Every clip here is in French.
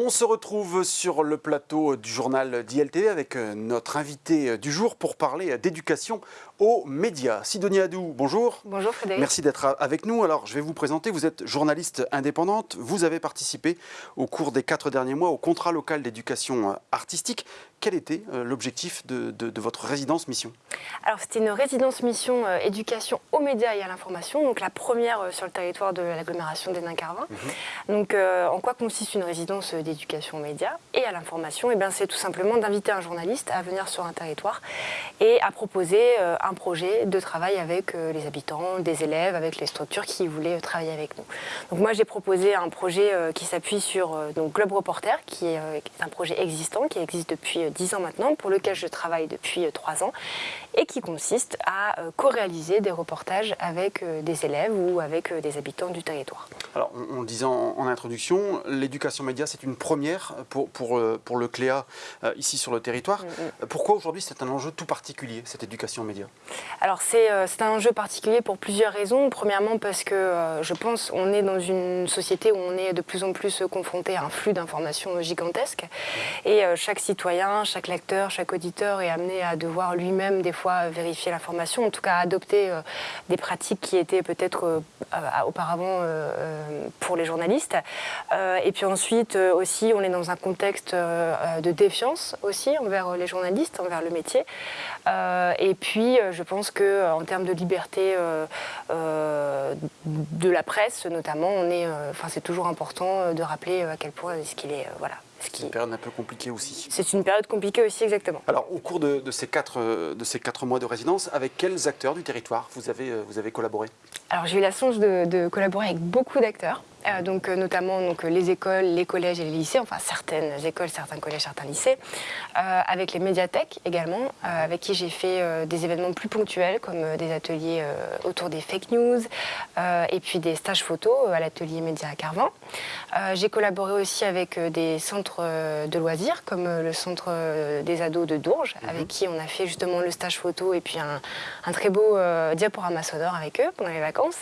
On se retrouve sur le plateau du journal d'ILTV avec euh, notre invité du jour pour parler d'éducation aux médias. Sidonie Adou, bonjour. Bonjour Frédéric. Merci d'être avec nous. Alors, je vais vous présenter. Vous êtes journaliste indépendante. Vous avez participé au cours des quatre derniers mois au contrat local d'éducation artistique. Quel était euh, l'objectif de, votre résidence mission? Alors, c'était une résidence mission euh, éducation aux médias et à l'information, donc la première sur le territoire de l'agglomération des carvin mhm. Donc, en quoi consiste une résidence d'éducation aux médias et à l'information eh C'est tout simplement d'inviter un journaliste à venir sur un territoire et à proposer un un projet de travail avec euh, les habitants, des élèves, avec les structures qui voulaient travailler avec nous. Donc moi j'ai proposé un projet euh, qui s'appuie sur euh, donc Globe Reporter, qui est un projet existant, qui existe depuis 10 ans maintenant, pour lequel je travaille depuis 3 ans, et qui consiste à co-réaliser des reportages avec des élèves ou avec des habitants du territoire. Alors on, le disait en, introduction, l'éducation média c'est une première pour, pour, pour le CLEA ici sur le territoire. Mm, mm. Pourquoi aujourd'hui c'est un enjeu tout particulier, cette éducation média? Alors euh, c'est un enjeu particulier pour plusieurs raisons. Premièrement parce que euh, je pense on est dans une société où on est de plus en plus confronté à un flux d'informations gigantesque et euh, chaque citoyen, chaque lecteur, chaque auditeur est amené à devoir lui-même des fois vérifier l'information, en tout cas adopter des pratiques qui étaient peut-être auparavant pour les journalistes. et puis ensuite aussi on est dans un contexte de défiance aussi envers les journalistes, envers le métier. et puis je pense qu'en euh, termes de liberté euh, euh, de la presse, notamment, on est, enfin, c'est toujours important de rappeler à quel point ce qu'il est, voilà, c'est une période un peu compliquée aussi. C'est une période compliquée aussi, exactement. Alors, au cours de, ces, quatre, de ces quatre mois de résidence, avec quels acteurs du territoire vous avez, vous avez collaboré? Alors, j'ai eu la chance de collaborer avec beaucoup d'acteurs. Euh, donc, euh, notamment donc, les écoles, les collèges et les lycées, enfin certaines écoles, certains collèges, certains lycées, euh, avec les médiathèques également, avec qui j'ai fait des événements plus ponctuels comme des ateliers autour des fake news et puis des stages photos à l'atelier Média à Carvin. j'ai collaboré aussi avec des centres de loisirs comme le centre des ados de Dourges, mhm. avec qui on a fait justement le stage photo et puis un, très beau diaporama sonore avec eux pendant les vacances.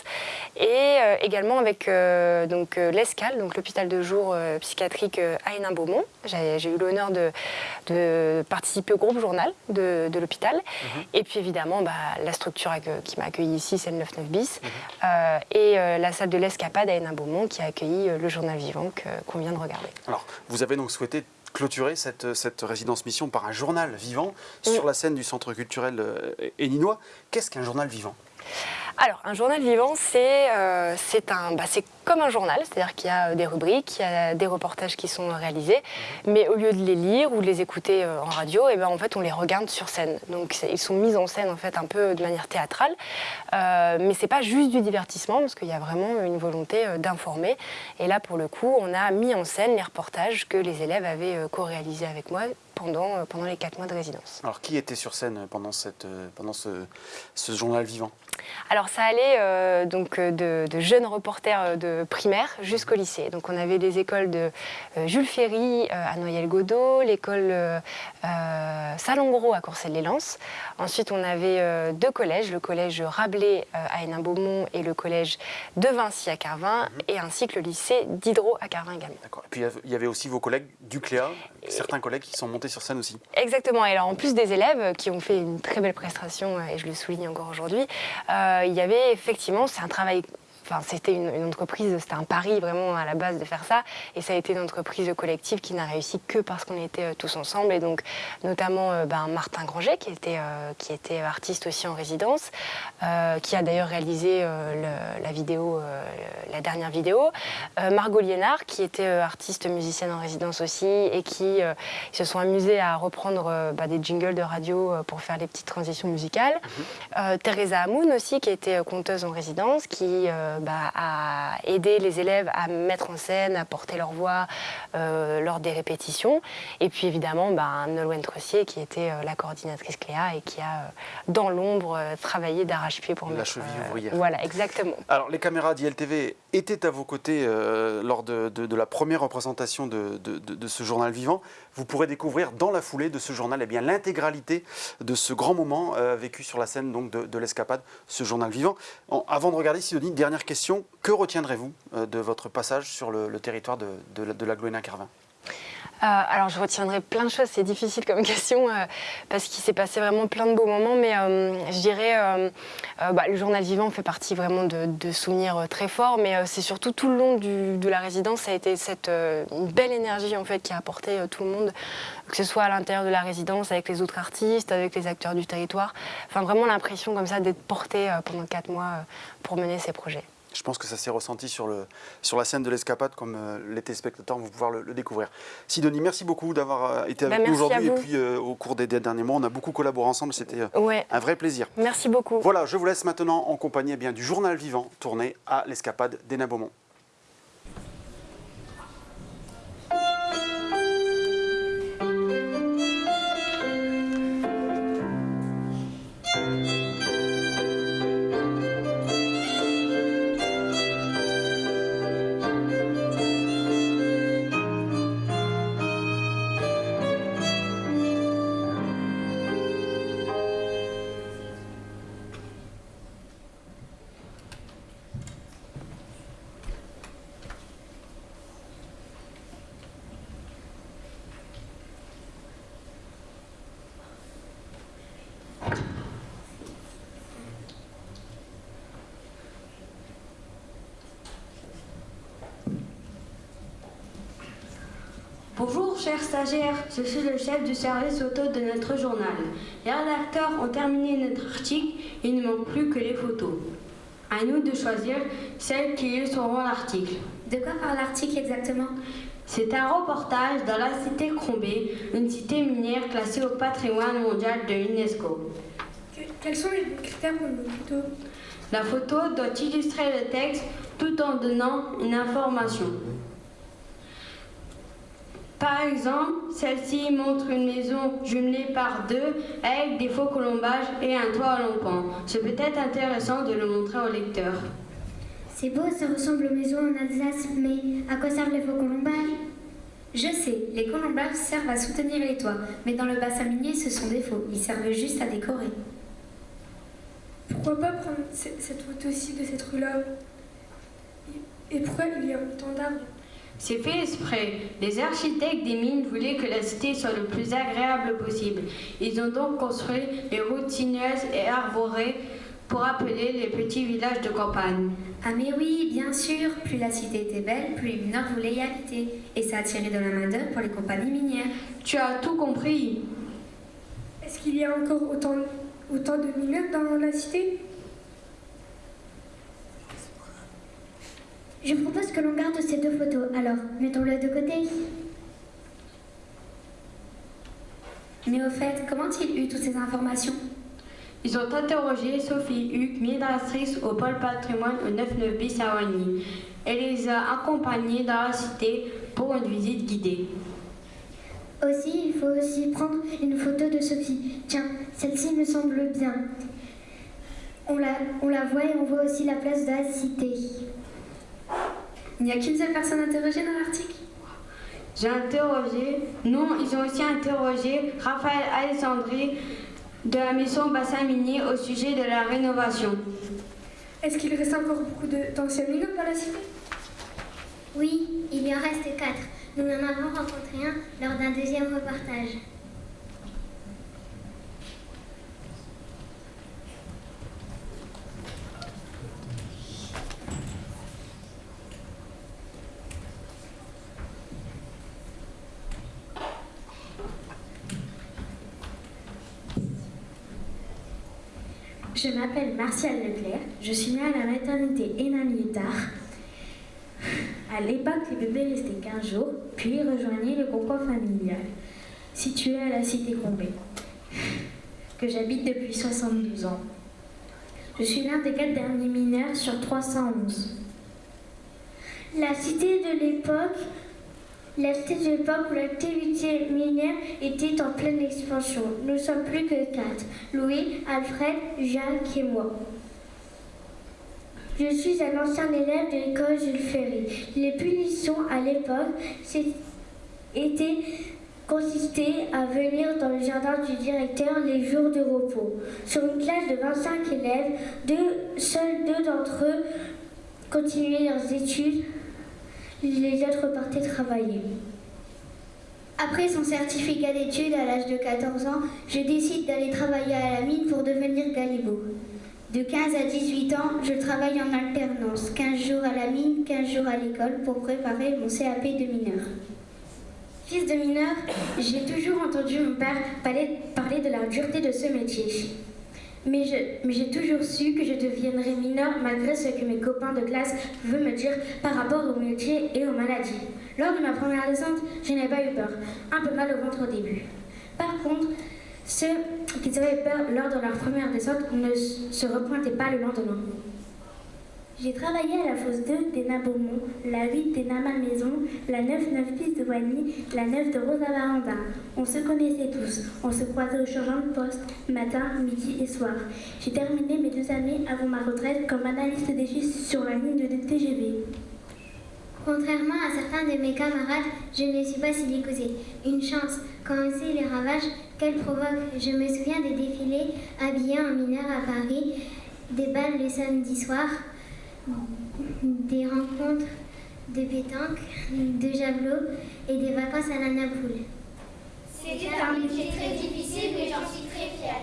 Et également avec donc euh, l'Escale, donc l'hôpital de jour euh, psychiatrique euh, à Hénin-Beaumont. J'ai eu l'honneur de, participer au groupe journal de, l'hôpital. Mhm. Et puis évidemment, bah, la structure qui m'a accueilli ici, c'est le 99 bis. Mhm. et la salle de l'Escapade à Hénin-Beaumont qui a accueilli le journal vivant qu'on vient de regarder. Alors, vous avez donc souhaité clôturer cette, résidence mission par un journal vivant sur la scène du centre culturel héninois. Qu'est-ce qu'un journal vivant? Alors, un journal vivant, c'est euh, bah, comme un journal, c'est-à-dire qu'il y a des rubriques, il y a des reportages qui sont réalisés, mhm. mais au lieu de les lire ou de les écouter euh, en radio, et eh ben, en fait, on les regarde sur scène. Donc, ils sont mis en scène en fait un peu de manière théâtrale, euh, mais c'est pas juste du divertissement, parce qu'il y a vraiment une volonté euh, d'informer. Et là, pour le coup, on a mis en scène les reportages que les élèves avaient co-réalisés avec moi pendant, pendant les quatre mois de résidence. Alors, qui était sur scène pendant, cette, pendant ce, ce journal vivant? Alors ça allait euh, donc de, jeunes reporters euh, de primaire jusqu'au lycée. Donc on avait des écoles de euh, Jules Ferry à Noyelles-Godot, l'école Salon-Gros à Courcelles-les-Lances. Ensuite on avait deux collèges, le collège Rabelais à Hénin-Beaumont et le collège de Vinci à Carvin, mhm. et ainsi que le lycée d'Hydro à Carvin également. D'accord. Et puis il y avait aussi vos collègues du CLEA, certains collègues qui sont montés sur scène aussi. Exactement. Et alors en plus des élèves qui ont fait une très belle prestation, et je le souligne encore aujourd'hui, euh, il y avait effectivement, c'est un travail Enfin, c'était une, entreprise, c'était un pari vraiment à la base de faire ça. Et ça a été une entreprise collective qui n'a réussi que parce qu'on était euh, tous ensemble. Et donc, notamment euh, ben, Martin Granger, qui était, qui était artiste aussi en résidence, qui a d'ailleurs réalisé la vidéo, la dernière vidéo. Margot Liénard, qui était artiste musicienne en résidence aussi et qui se sont amusés à reprendre bah, des jingles de radio pour faire les petites transitions musicales. Mhm. Teresa Hamoun aussi, qui était conteuse en résidence, qui bah, à aider les élèves à mettre en scène, à porter leur voix euh, lors des répétitions. Et puis évidemment, bah, Nolwenn Tressier qui était euh, la coordinatrice Cléa et qui a, euh, dans l'ombre, travaillé d'arrache-pied pour la cheville ouvrière. Voilà, exactement. Alors, les caméras d'ILTV étaient à vos côtés lors de, la première représentation de, ce journal vivant. Vous pourrez découvrir dans la foulée de ce journal eh l'intégralité de ce grand moment vécu sur la scène donc, de, l'escapade, ce journal vivant. avant de regarder, Sidonie, dernière question, que retiendrez-vous euh, de votre passage sur le, territoire de, la Carvin alors je retiendrai plein de choses, c'est difficile comme question parce qu'il s'est passé vraiment plein de beaux moments, mais je dirais bah, le journal vivant fait partie vraiment de, souvenirs très forts, mais c'est surtout tout le long de la résidence, ça a été cette belle énergie en fait qui a apporté tout le monde, que ce soit à l'intérieur de la résidence avec les autres artistes, avec les acteurs du territoire, enfin vraiment l'impression comme ça d'être porté pendant quatre mois pour mener ces projets. Je pense que ça s'est ressenti sur, le, sur la scène de l'escapade, comme euh, les téléspectateurs vont pouvoir le, découvrir. Sidonie, merci beaucoup d'avoir euh, été avec bah, nous aujourd'hui. Et puis, euh, au cours des derniers mois, on a beaucoup collaboré ensemble. C'était un vrai plaisir. Merci beaucoup. Voilà, je vous laisse maintenant en compagnie eh bien, du journal vivant tourné à l'escapade d'Ena Beaumont. Bonjour chers stagiaires, je suis le chef du service auto de notre journal. Les rédacteurs ont terminé notre article, il ne manque plus que les photos. À nous de choisir celles qui illustreront l'article. De quoi parle l'article exactement? C'est un reportage dans la cité Crombé, une cité minière classée au patrimoine mondial de l'UNESCO. quels sont les critères pour une photo? La photo doit illustrer le texte tout en donnant une information. Par exemple, celle-ci montre une maison jumelée par deux avec des faux colombages et un toit à long pan. C'est peut-être intéressant de le montrer au lecteur. C'est beau, ça ressemble aux maisons en Alsace, mais à quoi servent les faux colombages? Je sais, les colombages servent à soutenir les toits, mais dans le bassin minier, ce sont des faux. Ils servent juste à décorer. Pourquoi pas prendre cette photo-ci de cette rue-là? Et pourquoi il y a autant d'arbres? C'est fait exprès. Les architectes des mines voulaient que la cité soit le plus agréable possible. Ils ont donc construit les routes sinueuses et arborées pour appeler les petits villages de campagne. Ah mais oui, bien sûr, plus la cité était belle, plus les mineurs voulaient y habiter. Et ça attirait de la main-d'œuvre pour les compagnies minières. Tu as tout compris. Est-ce qu'il y a encore autant, autant de mineurs dans la cité? Je propose que l'on garde ces deux photos. Alors, mettons-les de côté. Mais au fait, comment ont-ils eu toutes ces informations? Ils ont interrogé Sophie Huck, migratrice au pôle patrimoine au 99 bis à. Elle les a accompagnés dans la cité pour une visite guidée. Aussi, il faut aussi prendre une photo de Sophie. Tiens, celle-ci me semble bien. On la, on la voit et on voit aussi la place de la cité. Il n'y a qu'une seule personne interrogée dans l'article? J'ai interrogé, non, ils ont aussi interrogé Raphaël Alessandri de la maison Bassin Minier au sujet de la rénovation. Est-ce qu'il reste encore beaucoup d'anciens mineurs dans la cité Oui, il y en reste quatre. Nous en avons rencontré un lors d'un deuxième reportage. Je m'appelle Martial Leclerc, je suis née à la maternité Hénin-Militar. À l'époque, les bébés restaient 15 jours, puis rejoignaient le concours familial, situé à la cité Combé, que j'habite depuis 72 ans. Je suis l'un des quatre derniers mineurs sur 311. La cité de l'époque la de l'époque où l'activité minière était en pleine expansion. Nous sommes plus que quatre. Louis, Alfred, Jacques et moi. Je suis un ancien élève de l'école Jules Ferry. Les punitions à l'époque étaient consistaient à venir dans le jardin du directeur les jours de repos. Sur une classe de 25 élèves, deux, seuls deux d'entre eux continuaient leurs études les autres partaient travailler. Après son certificat d'études à l'âge de 14 ans, je décide d'aller travailler à la mine pour devenir galibot. De 15 à 18 ans, je travaille en alternance, 15 jours à la mine, 15 jours à l'école pour préparer mon CAP de mineur. Fils de mineur, j'ai toujours entendu mon père parler, parler de la dureté de ce métier. Mais j'ai toujours su que je deviendrais mineur malgré ce que mes copains de classe veulent me dire par rapport au métier et aux maladies. Lors de ma première descente, je n'ai pas eu peur, un peu mal au ventre au début. Par contre, ceux qui avaient peur lors de leur première descente ne se repointaient pas le lendemain. J'ai travaillé à la fosse 2 des Beaumont, la 8 des Maison, la 9-9 piste de Wany, la 9 de Rosa Baranda. On se connaissait tous, on se croisait au changement de poste, matin, midi et soir. J'ai terminé mes deux années avant ma retraite comme analyste des chiffres sur la ligne de TGV. Contrairement à certains de mes camarades, je ne suis pas silicoté. Une chance, quand on sait les ravages qu'elle provoque. Je me souviens des défilés habillés en mineur à Paris, des balles le samedi soir, des rencontres de pétanque, de javelot et des vacances à la Napoule. C'était un métier très difficile, mais j'en suis très fière.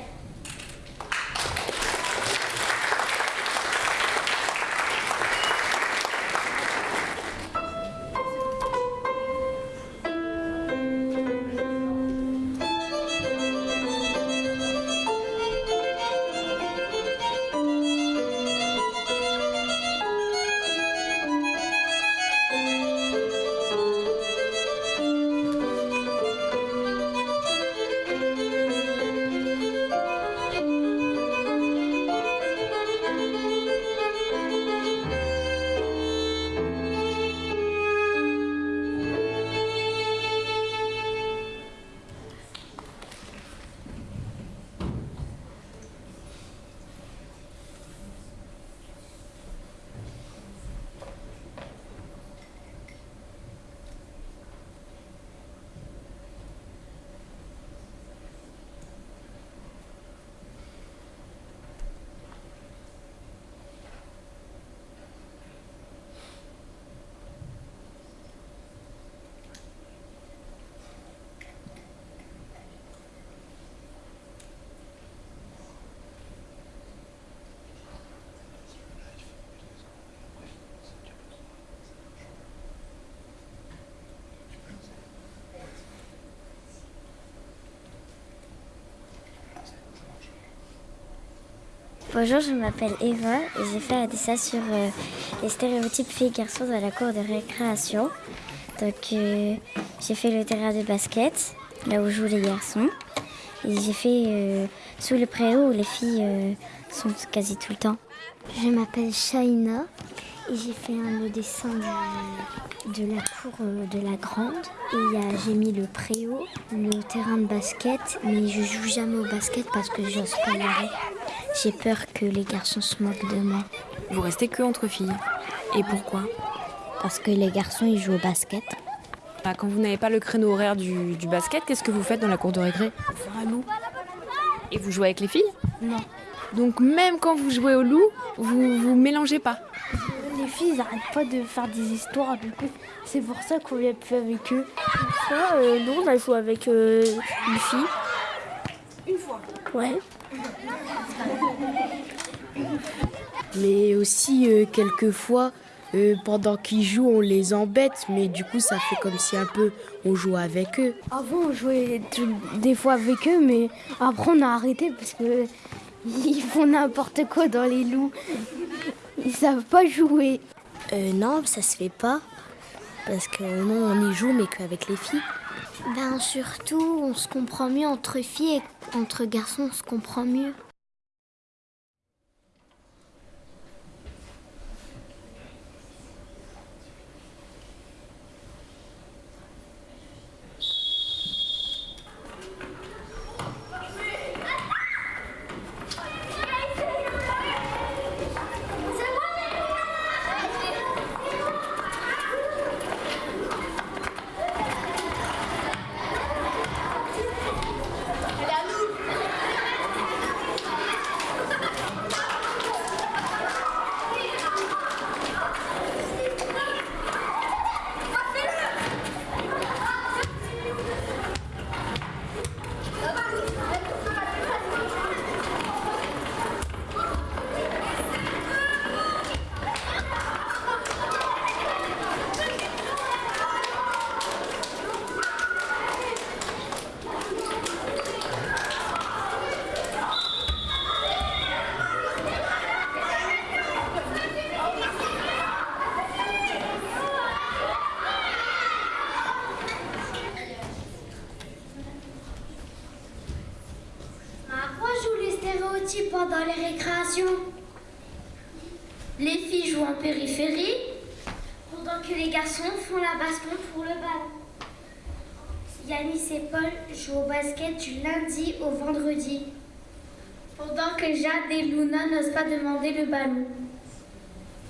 Bonjour, je m'appelle Eva et j'ai fait un dessin sur euh, les stéréotypes filles-garçons dans la cour de récréation. Donc euh, j'ai fait le terrain de basket, là où jouent les garçons. Et j'ai fait euh, sous le préau où les filles sont quasi tout le temps. Je m'appelle Shaina et j'ai fait un dessin de, la cour de la grande. Et j'ai mis le préau, le terrain de basket, mais je joue jamais au basket parce que j'ose pas aller. J'ai peur que les garçons se moquent de moi. Vous restez que entre filles. Et pourquoi? Parce que les garçons, ils jouent au basket. Bah, quand vous n'avez pas le créneau horaire du, basket, qu'est-ce que vous faites dans la cour de récré? Loup. Et vous jouez avec les filles? Non. Donc même quand vous jouez au loup, vous vous mélangez pas? Les filles, ils n'arrêtent pas de faire des histoires, du coup, c'est pour ça qu'on vient plus avec eux. Une fois, euh, non, on a joué avec euh, une fille. Une fois Ouais. Mais aussi, euh, quelquefois, euh, pendant qu'ils jouent, on les embête, mais du coup, ça fait comme si un peu on jouait avec eux. Avant, on jouait des fois avec eux, mais après, on a arrêté parce que ils font n'importe quoi dans les loups. Ils savent pas jouer. Euh, non, ça se fait pas. Parce que non, on y joue, mais qu'avec les filles. Ben surtout, on se comprend mieux entre filles et entre garçons, on se comprend mieux.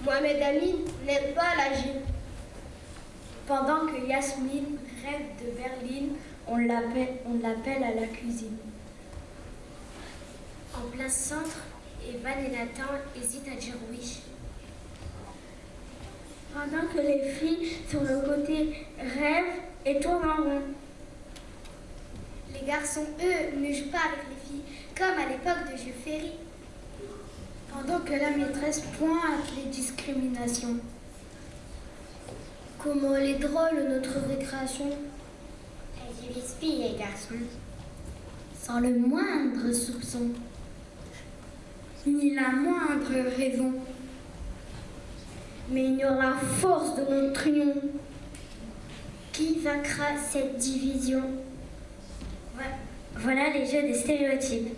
Mohamed Amin n'aime pas la gym. Pendant que Yasmine rêve de berline, on l'appelle à la cuisine. En plein centre, Evan et Nathan hésitent à dire oui. Pendant que les filles sur le côté rêvent et tournent en rond. Les garçons, eux, ne jouent pas avec les filles, comme à l'époque de Jules Ferry. Que la maîtresse pointe les discriminations. Comment elle est drôle, notre récréation? Elle divise filles et garçons. Sans le moindre soupçon. Ni la moindre raison. Mais ignore la force de notre union. Qui vaincra cette division? Voilà les jeux des stéréotypes.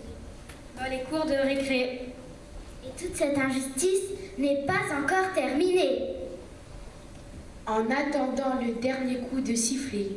Dans les cours de récré. Toute cette injustice n'est pas encore terminée. En attendant le dernier coup de sifflet.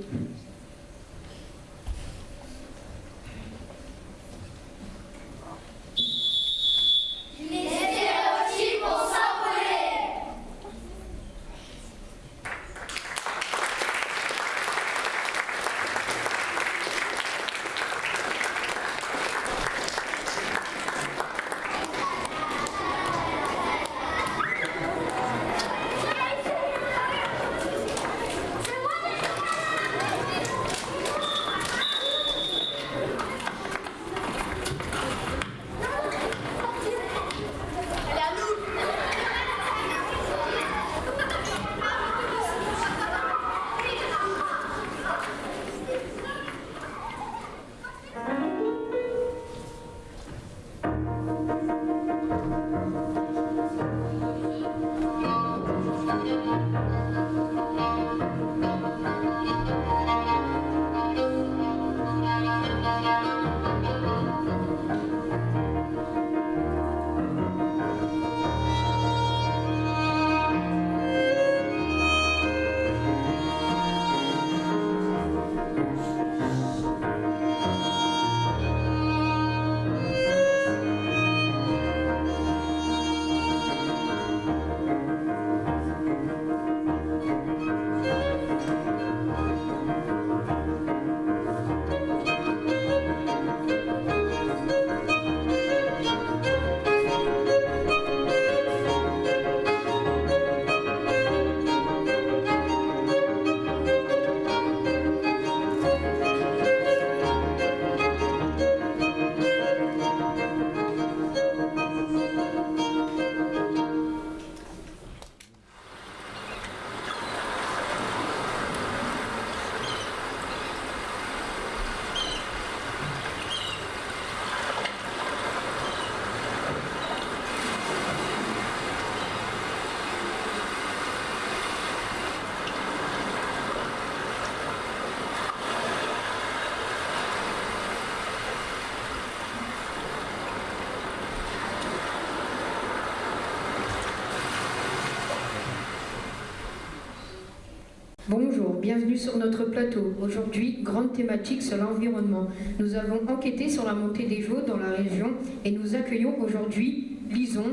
Bienvenue sur notre plateau. Aujourd'hui, grande thématique sur l'environnement. Nous avons enquêté sur la montée des eaux dans la région et nous accueillons aujourd'hui Lison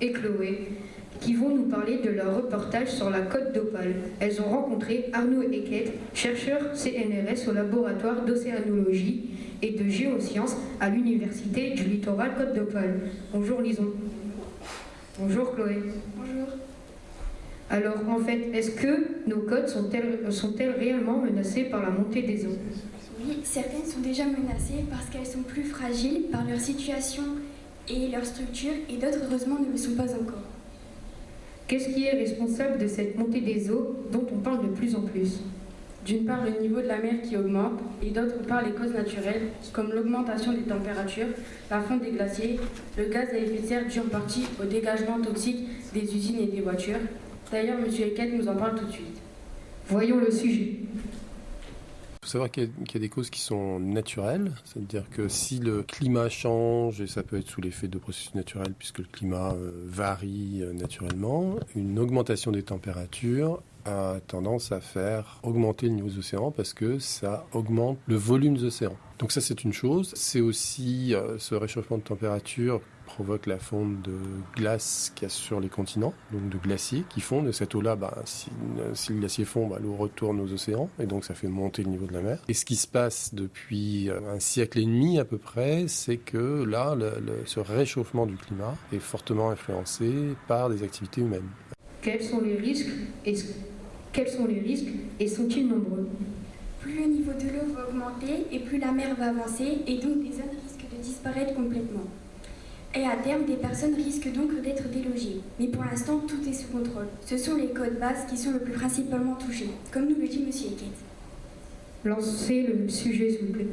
et Chloé qui vont nous parler de leur reportage sur la côte d'Opale. Elles ont rencontré Arnaud Eckett, chercheur CNRS au laboratoire d'océanologie et de géosciences à l'université du littoral Côte d'Opale. Bonjour Lison. Bonjour Chloé. Bonjour. Alors en fait, est-ce que nos côtes sont-elles sont réellement menacées par la montée des eaux? Oui, certaines sont déjà menacées parce qu'elles sont plus fragiles par leur situation et leur structure et d'autres heureusement ne le sont pas encore. Qu'est-ce qui est responsable de cette montée des eaux dont on parle de plus en plus? D'une part, le niveau de la mer qui augmente, et d'autre part, les causes naturelles, comme l'augmentation des températures, la fonte des glaciers, le gaz à effet de serre dû en partie au dégagement toxique des usines et des voitures. D'ailleurs, M. Eckett nous en parle tout de suite. Voyons le sujet. faut savoir qu'il y, a des causes qui sont naturelles, c'est-à-dire que si le climat change, et ça peut être sous l'effet de processus naturels puisque le climat euh, varie euh, naturellement, une augmentation des températures a tendance à faire augmenter le niveau des océans parce que ça augmente le volume des océans. Donc ça c'est une chose. C'est aussi euh, ce réchauffement de température provoque la fonte de glace qu'il y a sur les continents, donc de glaciers qui fondent. Et cette eau-là, bah, si, le glacier fond, bah, l'eau retourne aux océans et donc ça fait monter le niveau de la mer. Et ce qui se passe depuis euh, un siècle et demi à peu près, c'est que là, ce réchauffement du climat est fortement influencé par des activités humaines. Quels sont les risques et, quels sont les risques et sont-ils nombreux? Plus le niveau de l'eau va augmenter et plus la mer va avancer et donc les zones risquent de disparaître complètement. Et à terme, des personnes risquent donc d'être délogées. Mais pour l'instant, tout est sous contrôle. Ce sont les côtes basses qui sont le plus principalement touchées, comme nous le dit M. Eckett. Lancez le sujet, s'il vous plaît.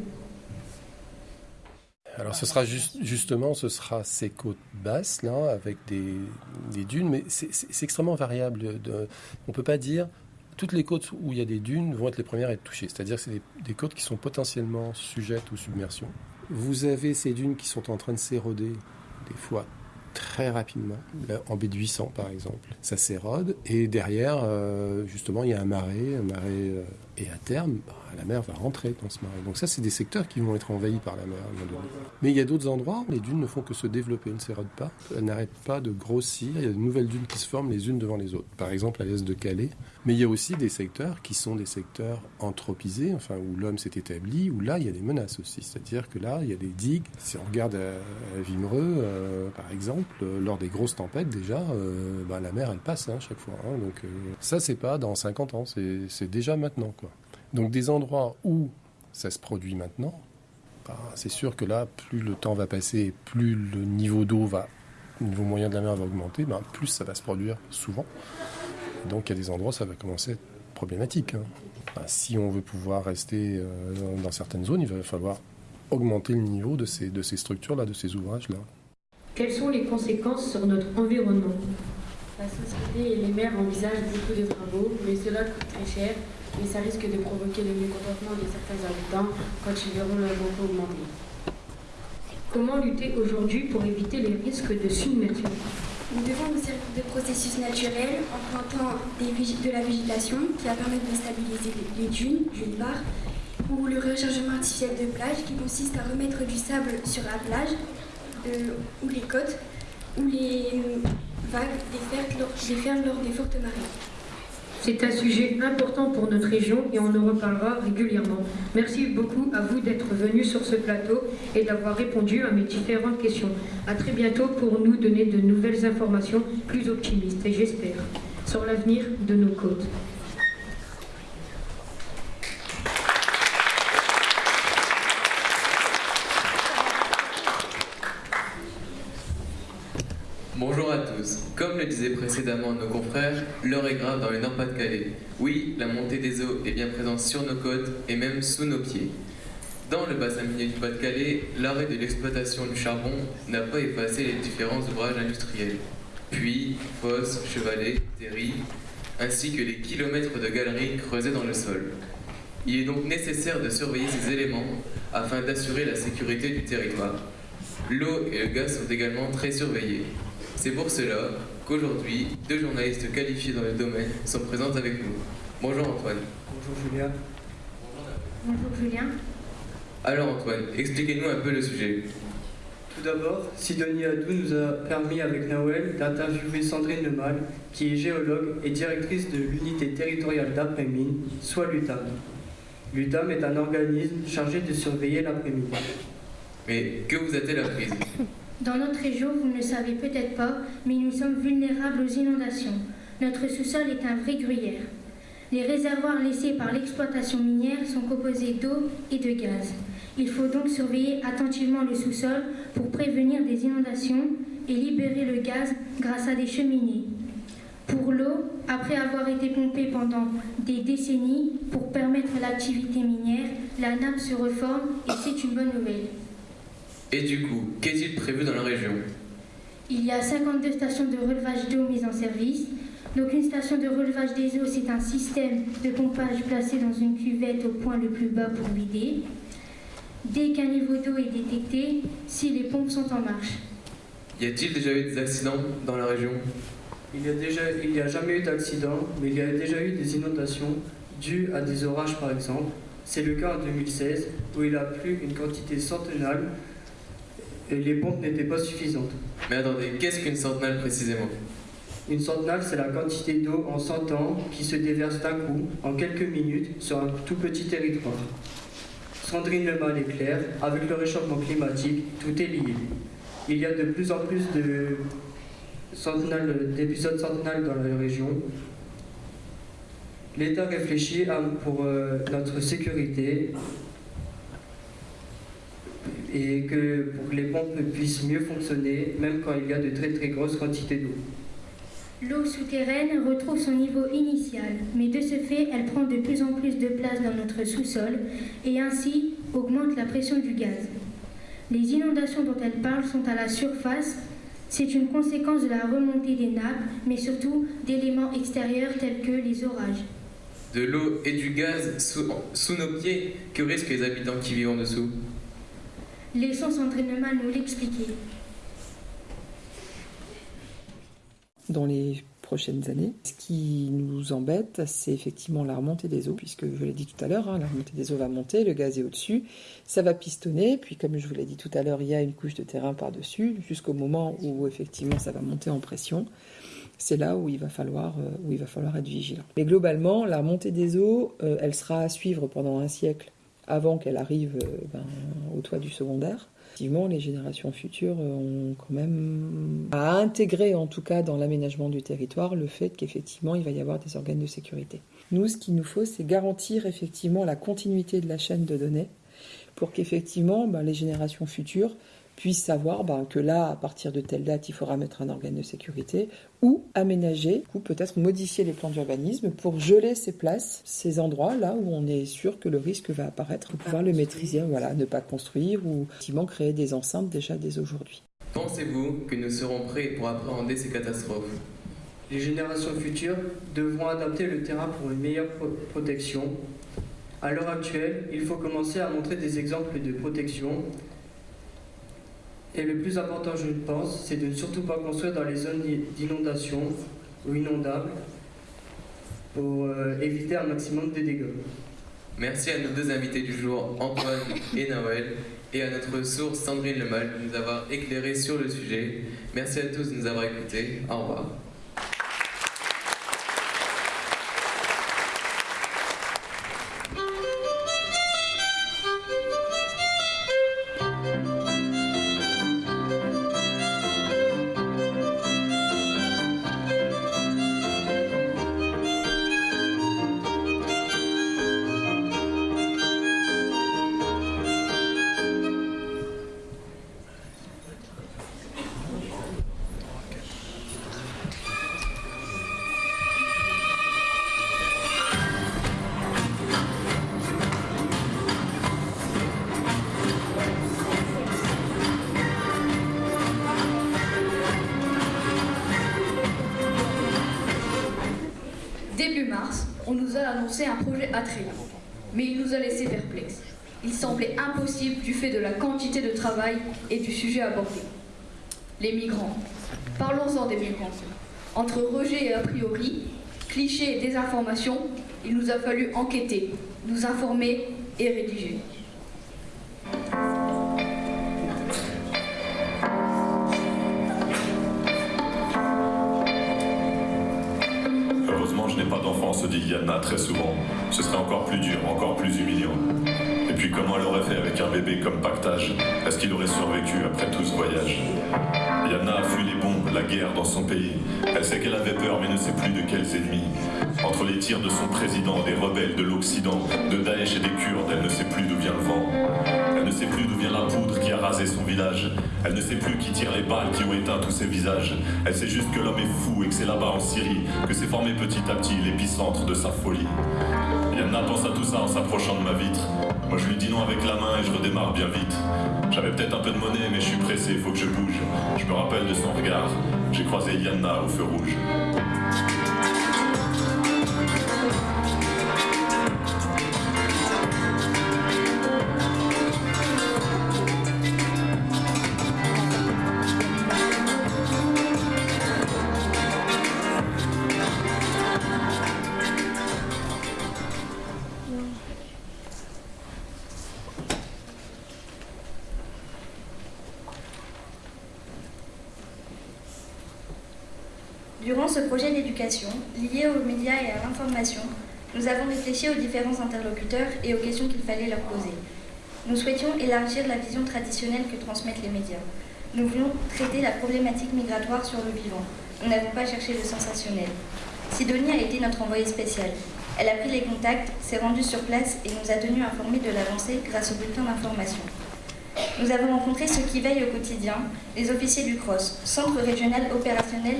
Alors ce sera justement, ce sera ces côtes basses là, avec des, dunes, mais c'est extrêmement variable. De, on peut pas dire toutes les côtes où il y a des dunes vont être les premières à être touchées. C'est-à-dire que c'est des, des, côtes qui sont potentiellement sujettes aux submersions. Vous avez ces dunes qui sont en train de s'éroder des fois très rapidement, en baie de 800 par exemple. Ça s'érode et derrière, euh, justement, il y a un marais, un marais, euh, et à terme, bah, la mer va rentrer dans ce marais. Donc ça, c'est des secteurs qui vont être envahis par la mer Mais il y a d'autres endroits où les dunes ne font que se développer, elles ne s'érodent pas, elles n'arrêtent pas de grossir, il y a de nouvelles dunes qui se forment les unes devant les autres. Par exemple, à l'est de Calais, mais il y a aussi des secteurs qui sont des secteurs anthropisés, enfin où l'homme s'est établi, où là il y a des menaces aussi. C'est-à-dire que là il y a des digues. Si on regarde à, Vimereux, euh, par exemple, euh, lors des grosses tempêtes déjà, euh, bah, la mer elle passe hein, chaque fois. Hein. donc ça c'est pas dans 50 ans, c'est déjà maintenant quoi. Donc des endroits où ça se produit maintenant, bah, c'est sûr que là plus le temps va passer, plus le niveau d'eau va, le niveau moyen de la mer va augmenter, bah, plus ça va se produire souvent. Donc il y a des endroits où ça va commencer à être problématique. Hein. si on veut pouvoir rester euh, dans certaines zones, il va falloir augmenter le niveau de ces, de ces structures-là, de ces ouvrages-là. Quelles sont les conséquences sur notre environnement? La société et les maires envisagent beaucoup de travaux, mais cela coûte très cher et ça risque de provoquer le mécontentement de certains habitants quand ils verront leur augmenter. Comment lutter aujourd'hui pour éviter les risques de submersion nous devons nous servir de processus naturels en plantant de la végétation qui va permettre de stabiliser les dunes, d'une part, ou le rechargement artificiel de plage qui consiste à remettre du sable sur la plage, euh, ou les côtes, ou les euh, vagues fer lors des fortes marées. C'est un sujet important pour notre région et on en reparlera régulièrement. Merci beaucoup à vous d'être venus sur ce plateau et d'avoir répondu à mes différentes questions. À très bientôt pour nous donner de nouvelles informations plus optimistes et j'espère sur l'avenir de nos côtes. Bonjour à tous. Comme le disaient précédemment nos confrères, l'heure est grave dans le Nord-Pas-de-Calais. Oui, la montée des eaux est bien présente sur nos côtes et même sous nos pieds. Dans le bassin minier du Pas-de-Calais, l'arrêt de l'exploitation du charbon n'a pas effacé les différents ouvrages industriels. Puits, fosses, chevalets, terris, ainsi que les kilomètres de galeries creusées dans le sol. Il est donc nécessaire de surveiller ces éléments afin d'assurer la sécurité du territoire. L'eau et le gaz sont également très surveillés. C'est pour cela qu'aujourd'hui, deux journalistes qualifiés dans le domaine sont présents avec nous. Bonjour Antoine. Bonjour Julien. Bonjour Julien. Alors Antoine, expliquez-nous un peu le sujet. Tout d'abord, Sidonie Adou nous a permis avec Nawel d'interviewer Sandrine Lemal, qui est géologue et directrice de l'unité territoriale d'après-mine, soit l'UTAM. L'UTAM est un organisme chargé de surveiller l'après-mine. Mais que vous a-t-elle appris? Dans notre région, vous ne le savez peut-être pas, mais nous sommes vulnérables aux inondations. Notre sous-sol est un vrai gruyère. Les réservoirs laissés par l'exploitation minière sont composés d'eau et de gaz. Il faut donc surveiller attentivement le sous-sol pour prévenir des inondations et libérer le gaz grâce à des cheminées. Pour l'eau, après avoir été pompée pendant des décennies pour permettre l'activité minière, la nappe se reforme et c'est une bonne nouvelle. Et du coup, qu'est-il prévu dans la région Il y a 52 stations de relevage d'eau mises en service. Donc une station de relevage des eaux, c'est un système de pompage placé dans une cuvette au point le plus bas pour vider. Dès qu'un niveau d'eau est détecté, si les pompes sont en marche. Y a-t-il déjà eu des accidents dans la région Il n'y a, déjà, il y a jamais eu d'accident, mais il y a déjà eu des inondations dues à des orages par exemple. C'est le cas en 2016 où il a plu une quantité centenale et les pompes n'étaient pas suffisantes. Mais attendez, qu'est-ce qu'une centenale précisément? Une centenale, c'est la quantité d'eau en 100 ans qui se déverse d'un coup, en quelques minutes, sur un tout petit territoire. Sandrine Lemal est claire, avec le réchauffement climatique, tout est lié. Il y a de plus en plus de d'épisodes centenales dans la région. L'État réfléchit à, pour euh, notre sécurité et que pour que les pompes puissent mieux fonctionner, même quand il y a de très très grosses quantités d'eau. L'eau souterraine retrouve son niveau initial, mais de ce fait, elle prend de plus en plus de place dans notre sous-sol et ainsi augmente la pression du gaz. Les inondations dont elle parle sont à la surface. C'est une conséquence de la remontée des nappes, mais surtout d'éléments extérieurs tels que les orages. De l'eau et du gaz sous, sous nos pieds, que risquent les habitants qui vivent en dessous? Laissons Sandrine Mal nous l'expliquer. Dans les prochaines années. Ce qui nous embête, c'est effectivement la remontée des eaux, puisque je l'ai dit tout à l'heure, hein, la remontée des eaux va monter, le gaz est au-dessus, ça va pistonner, puis comme je vous l'ai dit tout à l'heure, il y a une couche de terrain par-dessus, jusqu'au moment où effectivement ça va monter en pression. C'est là où il va falloir, euh, où il va falloir être vigilant. Mais globalement, la remontée des eaux, euh, elle sera à suivre pendant un siècle avant qu'elle arrive euh, ben, au toit du secondaire. Effectivement, les générations futures ont quand même à intégrer, en tout cas dans l'aménagement du territoire, le fait qu'effectivement il va y avoir des organes de sécurité. Nous, ce qu'il nous faut, c'est garantir effectivement la continuité de la chaîne de données pour qu'effectivement ben, les générations futures puissent savoir ben, que là, à partir de telle date, il faudra mettre un organe de sécurité, ou aménager, ou peut-être modifier les plans d'urbanisme pour geler ces places, ces endroits là où on est sûr que le risque va apparaître, pour pouvoir le maîtriser, voilà, ne pas construire ou effectivement créer des enceintes déjà dès aujourd'hui. Pensez-vous que nous serons prêts pour appréhender ces catastrophes? Les générations futures devront adapter le terrain pour une meilleure protection. À l'heure actuelle, il faut commencer à montrer des exemples de protection et le plus important, je pense, c'est de ne surtout pas construire dans les zones d'inondation ou inondables pour euh, éviter un maximum de dégâts. Merci à nos deux invités du jour, Antoine et Noël, et à notre source Sandrine Lemal de nous avoir éclairé sur le sujet. Merci à tous de nous avoir écoutés. Au revoir. Il nous a fallu enquêter, nous informer et rédiger. se dit Yana très souvent, ce serait encore plus dur, encore plus humiliant. Et puis comment elle aurait fait avec un bébé comme pactage? Est-ce qu'il aurait survécu après tout ce voyage? Yana a fui les bombes, la guerre dans son pays. Elle sait qu'elle avait peur mais ne sait plus de quels ennemis. De son président, des rebelles de l'Occident, de Daesh et des Kurdes, elle ne sait plus d'où vient le vent. Elle ne sait plus d'où vient la poudre qui a rasé son village. Elle ne sait plus qui tire les balles qui ont éteint tous ses visages. Elle sait juste que l'homme est fou et que c'est là-bas en Syrie que s'est formé petit à petit l'épicentre de sa folie. Yana pense à tout ça en s'approchant de ma vitre. Moi je lui dis non avec la main et je redémarre bien vite. J'avais peut-être un peu de monnaie, mais je suis pressé, faut que je bouge. Je me rappelle de son regard. J'ai croisé Yanna au feu rouge. Réfléchi aux différents interlocuteurs et aux questions qu'il fallait leur poser. Nous souhaitions élargir la vision traditionnelle que transmettent les médias. Nous voulions traiter la problématique migratoire sur le vivant. Nous n'avons pas cherché le sensationnel. Sidonie a été notre envoyée spéciale. Elle a pris les contacts, s'est rendue sur place et nous a tenus informés de l'avancée grâce au bulletin d'information. Nous avons rencontré ceux qui veillent au quotidien, les officiers du CROSS, Centre régional opérationnel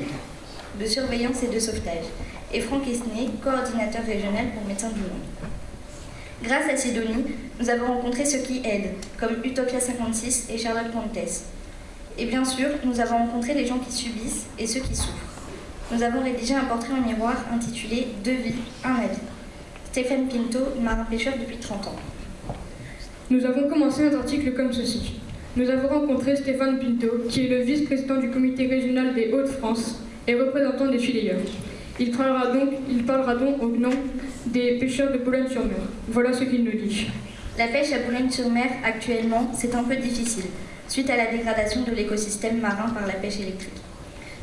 de surveillance et de sauvetage, et Franck Esnay, coordinateur régional pour Médecins du Monde. Grâce à Sidonie, nous avons rencontré ceux qui aident, comme Utopia 56 et Charlotte Pontes. Et bien sûr, nous avons rencontré les gens qui subissent et ceux qui souffrent. Nous avons rédigé un portrait en miroir intitulé Deux vies, un avis. Stéphane Pinto, marin-pêcheur depuis 30 ans. Nous avons commencé notre article comme ceci. Nous avons rencontré Stéphane Pinto, qui est le vice-président du comité régional des Hauts-de-France et représentant des filières. Il parlera, donc, il parlera donc au nom des pêcheurs de Boulogne-sur-Mer. Voilà ce qu'il nous dit. La pêche à Boulogne-sur-Mer, actuellement, c'est un peu difficile, suite à la dégradation de l'écosystème marin par la pêche électrique.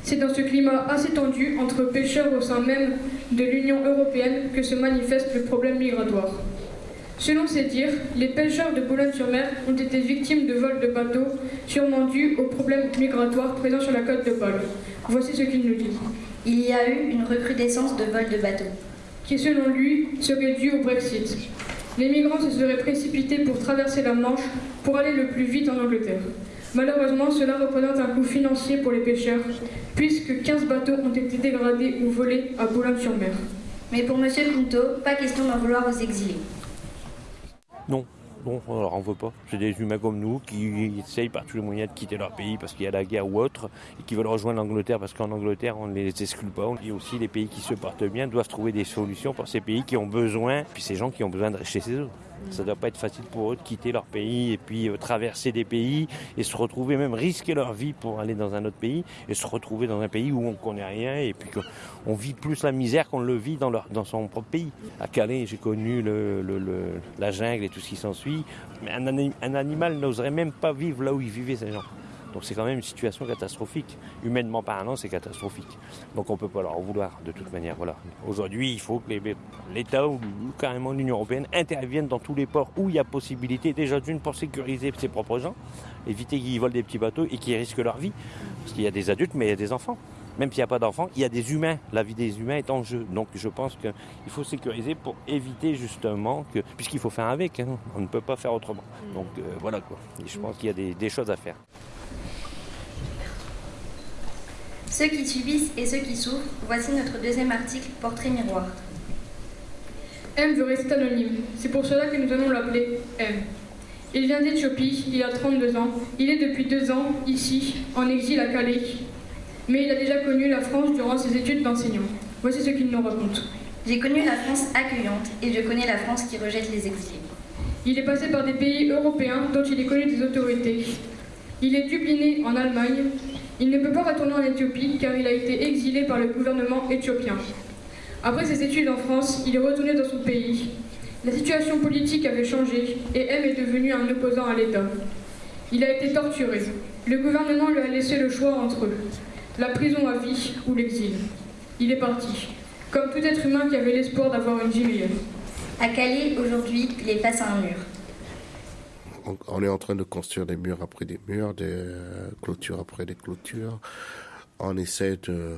C'est dans ce climat assez tendu entre pêcheurs au sein même de l'Union européenne que se manifeste le problème migratoire. Selon ces dires, les pêcheurs de Boulogne-sur-Mer ont été victimes de vols de bateaux, sûrement dus aux problèmes migratoires présents sur la côte de Paul. Voici ce qu'il nous dit. Il y a eu une recrudescence de vols de bateaux. Qui, selon lui, serait due au Brexit. Les migrants se seraient précipités pour traverser la Manche pour aller le plus vite en Angleterre. Malheureusement, cela représente un coût financier pour les pêcheurs, puisque 15 bateaux ont été dégradés ou volés à Boulogne-sur-Mer. Mais pour M. Pinto, pas question d'en vouloir aux exilés. Non, non, on leur en veut pas. C'est des humains comme nous qui essayent par tous les moyens de quitter leur pays parce qu'il y a la guerre ou autre et qui veulent rejoindre l'Angleterre parce qu'en Angleterre on ne les exclut pas. Et aussi les pays qui se portent bien doivent trouver des solutions pour ces pays qui ont besoin, puis ces gens qui ont besoin de rester chez eux. Ça ne doit pas être facile pour eux de quitter leur pays et puis euh, traverser des pays et se retrouver, même risquer leur vie pour aller dans un autre pays et se retrouver dans un pays où on ne connaît rien et puis qu'on vit plus la misère qu'on le vit dans, leur, dans son propre pays. À Calais, j'ai connu la jungle et tout ce qui s'ensuit. Mais un, un animal n'oserait même pas vivre là où ils vivaient ces gens. Donc c'est quand même une situation catastrophique. Humainement parlant, c'est catastrophique. Donc on ne peut pas leur en vouloir de toute manière. Voilà. Aujourd'hui, il faut que l'État ou carrément l'Union européenne interviennent dans tous les ports où il y a possibilité, déjà d'une pour sécuriser ses propres gens, éviter qu'ils volent des petits bateaux et qu'ils risquent leur vie. Parce qu'il y a des adultes, mais il y a des enfants. Même s'il n'y a pas d'enfants, il y a des humains. La vie des humains est en jeu. Donc je pense qu'il faut sécuriser pour éviter justement que. Puisqu'il faut faire avec, hein, on ne peut pas faire autrement. Donc euh, voilà quoi. Et je pense qu'il y a des, des choses à faire. Ceux qui subissent et ceux qui souffrent, voici notre deuxième article, Portrait miroir. M veut rester anonyme. C'est pour cela que nous allons l'appeler M. Il vient d'Éthiopie, il a 32 ans. Il est depuis deux ans ici, en exil à Calais. Mais il a déjà connu la France durant ses études d'enseignant. Voici ce qu'il nous raconte. J'ai connu la France accueillante et je connais la France qui rejette les exilés. Il est passé par des pays européens dont il est connu des autorités. Il est dubliné en Allemagne. Il ne peut pas retourner en Éthiopie car il a été exilé par le gouvernement éthiopien. Après ses études en France, il est retourné dans son pays. La situation politique avait changé et M est devenu un opposant à l'État. Il a été torturé. Le gouvernement lui a laissé le choix entre la prison à vie ou l'exil. Il est parti, comme tout être humain qui avait l'espoir d'avoir une vie meilleure. À Calais, aujourd'hui, il est face à un mur. On est en train de construire des murs après des murs, des clôtures après des clôtures. On essaie de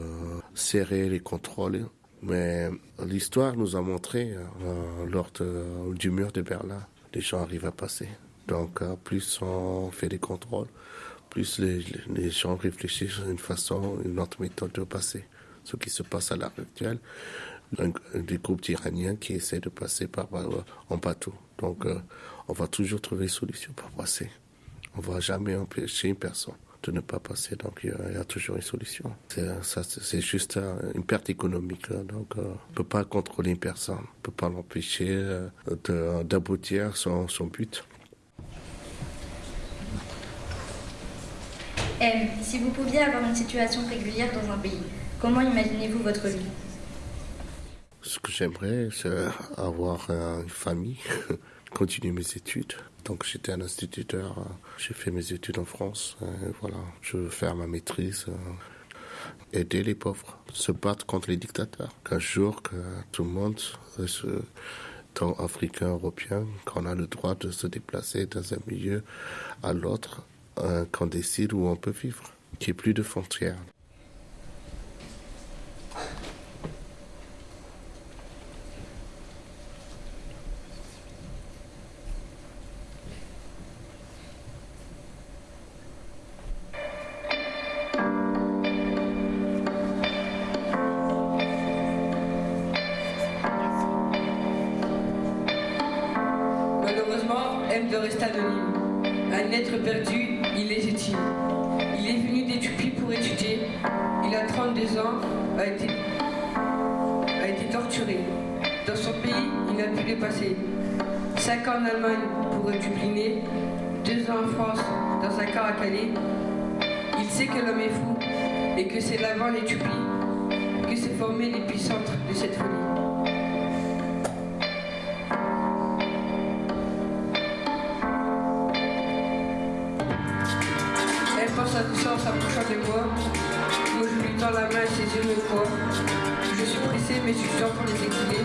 serrer les contrôles. Mais l'histoire nous a montré, euh, lors du mur de Berlin, les gens arrivent à passer. Donc, euh, plus on fait des contrôles, plus les, gens réfléchissent à une façon, une autre méthode de passer. Ce qui se passe à l'heure actuelle, des groupes d'Iraniens qui essaient de passer par, en bateau. Donc, euh, on va toujours trouver une solution pour passer. On ne va jamais empêcher une personne de ne pas passer. Donc, il y, a toujours une solution. C'est juste une perte économique. Donc, on ne peut pas contrôler une personne. On ne peut pas l'empêcher d'aboutir son, son but. M, si vous pouviez avoir une situation régulière dans un pays, comment imaginez-vous votre vie? Ce que j'aimerais, c'est avoir une famille, continuer mes études. Donc j'étais un instituteur, j'ai fait mes études en France. voilà, je veux faire ma maîtrise, aider les pauvres, se battre contre les dictateurs. Qu'un jour, que tout le monde, tant africain, européen, qu'on a le droit de se déplacer dans un milieu à l'autre qu'on décide où on peut vivre, qu'il n'y ait plus de frontières. De rester anonyme. Un être perdu il est légitime. Il est venu d'Éthiopie pour étudier. Il a 32 ans, a été, torturé. Dans son pays, il n'a pu dépasser. 5 ans en Allemagne pour dubliner, 2 ans en France dans un camp à Calais. Il sait que l'homme est fou et que c'est l'avant l'Éthiopie que s'est formé l'épicentre de cette folie. Mais je les exilés.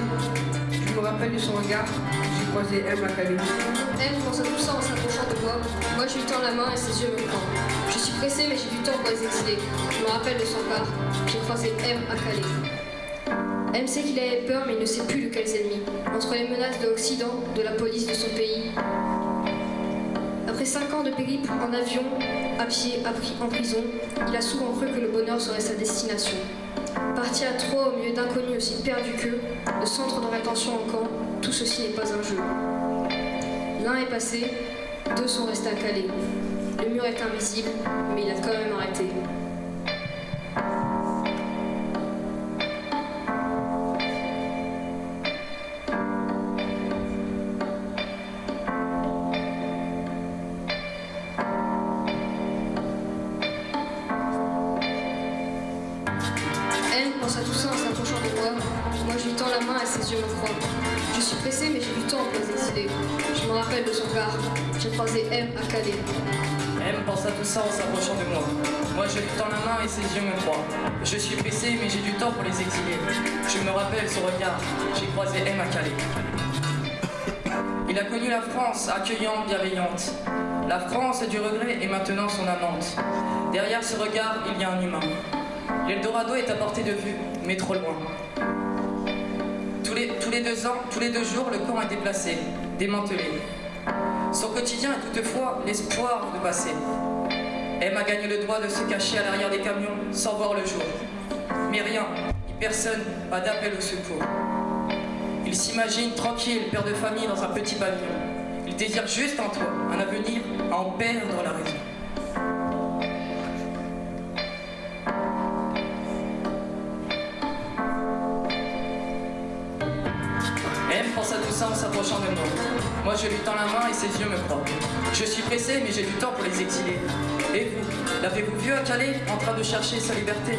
Je me rappelle de son regard. J'ai croisé M à Calais. M pense à tout ça en s'approchant de moi. Moi, je lui tends la main et ses yeux me croient. Je suis pressé, mais j'ai du temps pour les exilés. Je me rappelle de son regard. J'ai croisé M à Calais. M sait qu'il avait peur, mais il ne sait plus de quels ennemis. Entre les menaces de l'Occident, de la police de son pays. Après cinq ans de périple en avion, à pied, en prison, il a souvent cru que le bonheur serait sa destination. Parti à trois au milieu d'inconnus aussi perdus qu'eux, de centre de rétention en camp, tout ceci n'est pas un jeu. L'un est passé, deux sont restés à Calais. Le mur est invisible, mais il a quand même arrêté. Et. Je suis pressé mais j'ai du temps pour les exiler. Je me rappelle son regard. J'ai croisé M à Calais. Il a connu la France accueillante, bienveillante. La France du regret est maintenant son amante. Derrière ce regard, il y a un humain. L'Eldorado est à portée de vue, mais trop loin. Tous les, tous les deux ans, tous les deux jours, le camp est déplacé, démantelé. Son quotidien est toutefois l'espoir de passer. Emma gagne le droit de se cacher à l'arrière des camions sans voir le jour. Mais rien, ni personne, pas d'appel au secours. Il s'imagine tranquille, père de famille dans un petit pavillon. Il désire juste en toi un avenir à en perdre la raison. pense à tout ça en s'approchant de moi. Moi, je lui tends la main et ses yeux me croient. Je suis pressé, mais j'ai du temps pour les exiler. L'avez-vous vu à Calais, en train de chercher sa liberté?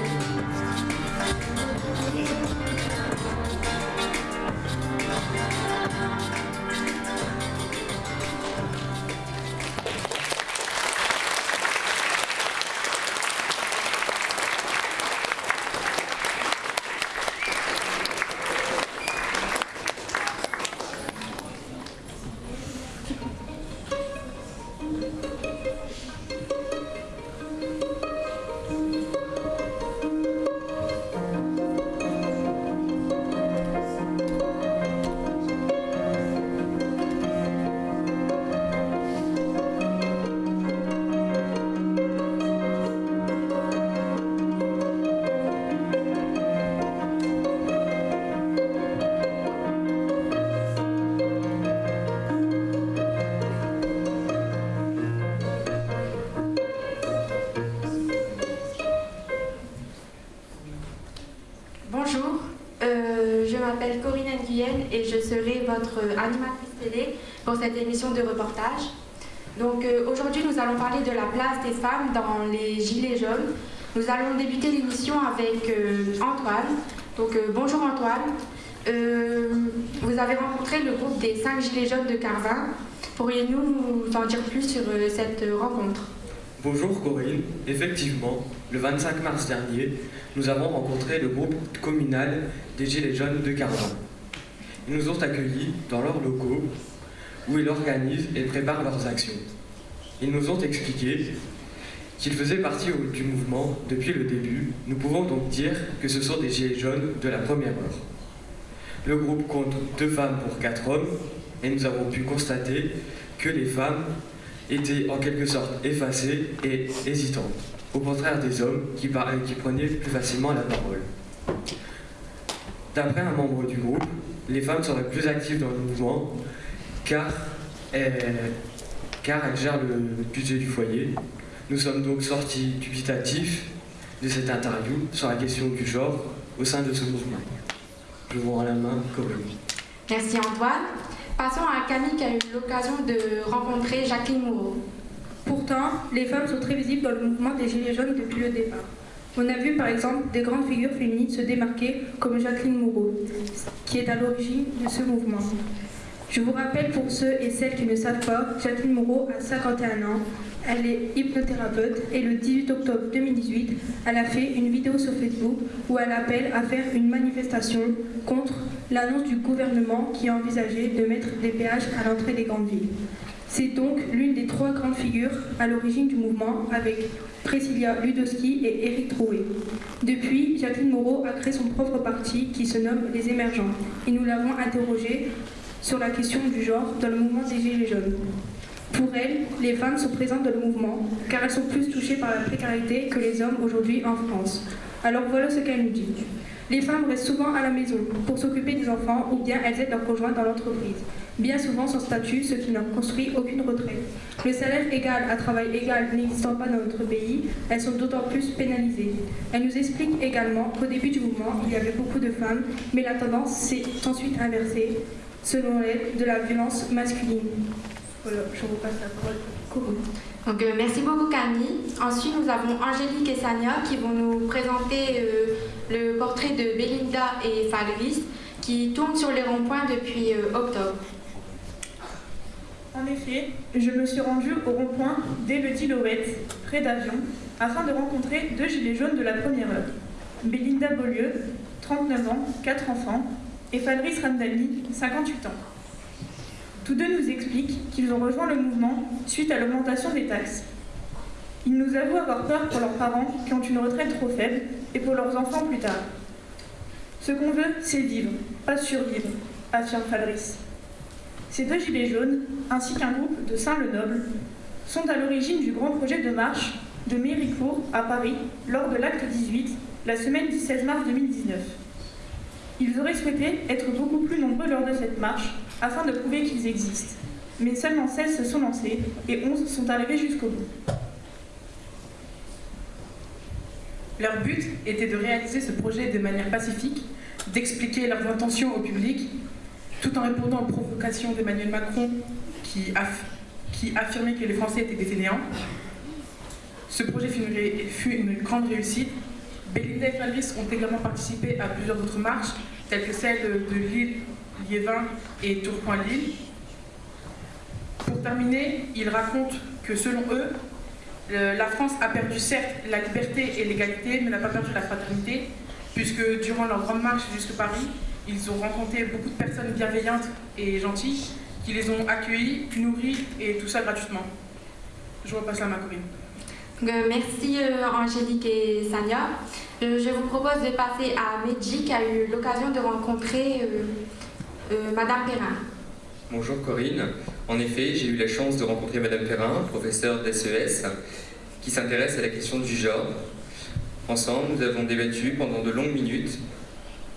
De reportage. Donc euh, aujourd'hui, nous allons parler de la place des femmes dans les Gilets jaunes. Nous allons débuter l'émission avec euh, Antoine. Donc bonjour Antoine. vous avez rencontré le groupe des 5 Gilets jaunes de Carvin. Pourriez-nous nous en dire plus sur cette rencontre? Bonjour Corinne. Effectivement, le 25 mars dernier, nous avons rencontré le groupe communal des Gilets jaunes de Carvin. Ils nous ont accueillis dans leurs locaux où ils organisent et préparent leurs actions. Ils nous ont expliqué qu'ils faisaient partie du mouvement depuis le début. Nous pouvons donc dire que ce sont des Gilets jaunes de la première heure. Le groupe compte deux femmes pour quatre hommes et nous avons pu constater que les femmes étaient en quelque sorte effacées et hésitantes au contraire des hommes qui, qui prenaient plus facilement la parole. D'après un membre du groupe, les femmes seraient plus actives dans le mouvement car elles, car elles gèrent le budget du foyer. Nous sommes donc sortis dubitatifs de cette interview sur la question du genre au sein de ce mouvement. Je vous rends la main, Corinne. Merci Antoine. Passons à Camille qui a eu l'occasion de rencontrer Jacqueline Moreau. Pourtant, les femmes sont très visibles dans le mouvement des Gilets jaunes depuis le départ. On a vu par exemple des grandes figures féminines se démarquer comme Jacqueline Moreau, qui est à l'origine de ce mouvement. Je vous rappelle pour ceux et celles qui ne savent pas, Jacqueline Moreau a 51 ans, elle est hypnothérapeute et le 18 octobre 2018, elle a fait une vidéo sur Facebook où elle appelle à faire une manifestation contre l'annonce du gouvernement qui a envisagé de mettre des péages à l'entrée des grandes villes. C'est donc l'une des trois grandes figures à l'origine du mouvement avec Priscilla Ludowski et Éric Troué. Depuis, Jacqueline Moreau a créé son propre parti qui se nomme Les Émergents et nous l'avons interrogée sur la question du genre dans le mouvement des Gilets jaunes. Pour elle, les femmes sont présentes dans le mouvement car elles sont plus touchées par la précarité que les hommes aujourd'hui en France. Alors voilà ce qu'elle nous dit. Les femmes restent souvent à la maison pour s'occuper des enfants ou bien elles aident leurs conjoints dans l'entreprise bien souvent sans statut, ce qui n'a construit aucune retraite. Le salaire égal à travail égal n'existant pas dans notre pays, elles sont d'autant plus pénalisées. Elle nous explique également qu'au début du mouvement, il y avait beaucoup de femmes, mais la tendance s'est ensuite inversée, selon elle, de la violence masculine. Voilà, je vous passe la parole. Donc, euh, merci beaucoup Camille. Ensuite, nous avons Angélique et Sania qui vont nous présenter euh, le portrait de Belinda et Falris qui tournent sur les ronds-points depuis euh, octobre. En effet, je me suis rendue au rond-point d'Elodie-Lorette, près d'Avion, afin de rencontrer deux gilets jaunes de la première heure. Belinda Beaulieu, 39 ans, 4 enfants, et Fabrice Ramdani, 58 ans. Tous deux nous expliquent qu'ils ont rejoint le mouvement suite à l'augmentation des taxes. Ils nous avouent avoir peur pour leurs parents qui ont une retraite trop faible et pour leurs enfants plus tard. Ce qu'on veut, c'est vivre, pas survivre, affirme Fabrice. Ces deux gilets jaunes, ainsi qu'un groupe de Saint-le-Noble, sont à l'origine du grand projet de marche de Méricourt à Paris lors de l'acte 18, la semaine du 16 mars 2019. Ils auraient souhaité être beaucoup plus nombreux lors de cette marche afin de prouver qu'ils existent. Mais seulement 16 se sont lancés et 11 sont arrivés jusqu'au bout. Leur but était de réaliser ce projet de manière pacifique, d'expliquer leurs intentions au public tout en répondant aux provocations d'Emmanuel Macron qui, affirmait que les Français étaient des fainéants. Ce projet fut une, grande réussite. Belinda et Fabrice ont également participé à plusieurs autres marches, telles que celle de Lille, Liévin et Tourcoing-Lille. Pour terminer, ils racontent que selon eux, la France a perdu certes la liberté et l'égalité, mais n'a pas perdu la fraternité, puisque durant leur grande marche jusqu'à Paris, ils ont rencontré beaucoup de personnes bienveillantes et gentilles qui les ont accueillis, nourris et tout ça gratuitement. Je repasse la main, Corinne. Euh, merci euh, Angélique et Sania. Euh, je vous propose de passer à Medji qui a eu l'occasion de rencontrer Madame Perrin. Bonjour Corinne. En effet, j'ai eu la chance de rencontrer Madame Perrin, professeure d'SES, qui s'intéresse à la question du genre. Ensemble, nous avons débattu pendant de longues minutes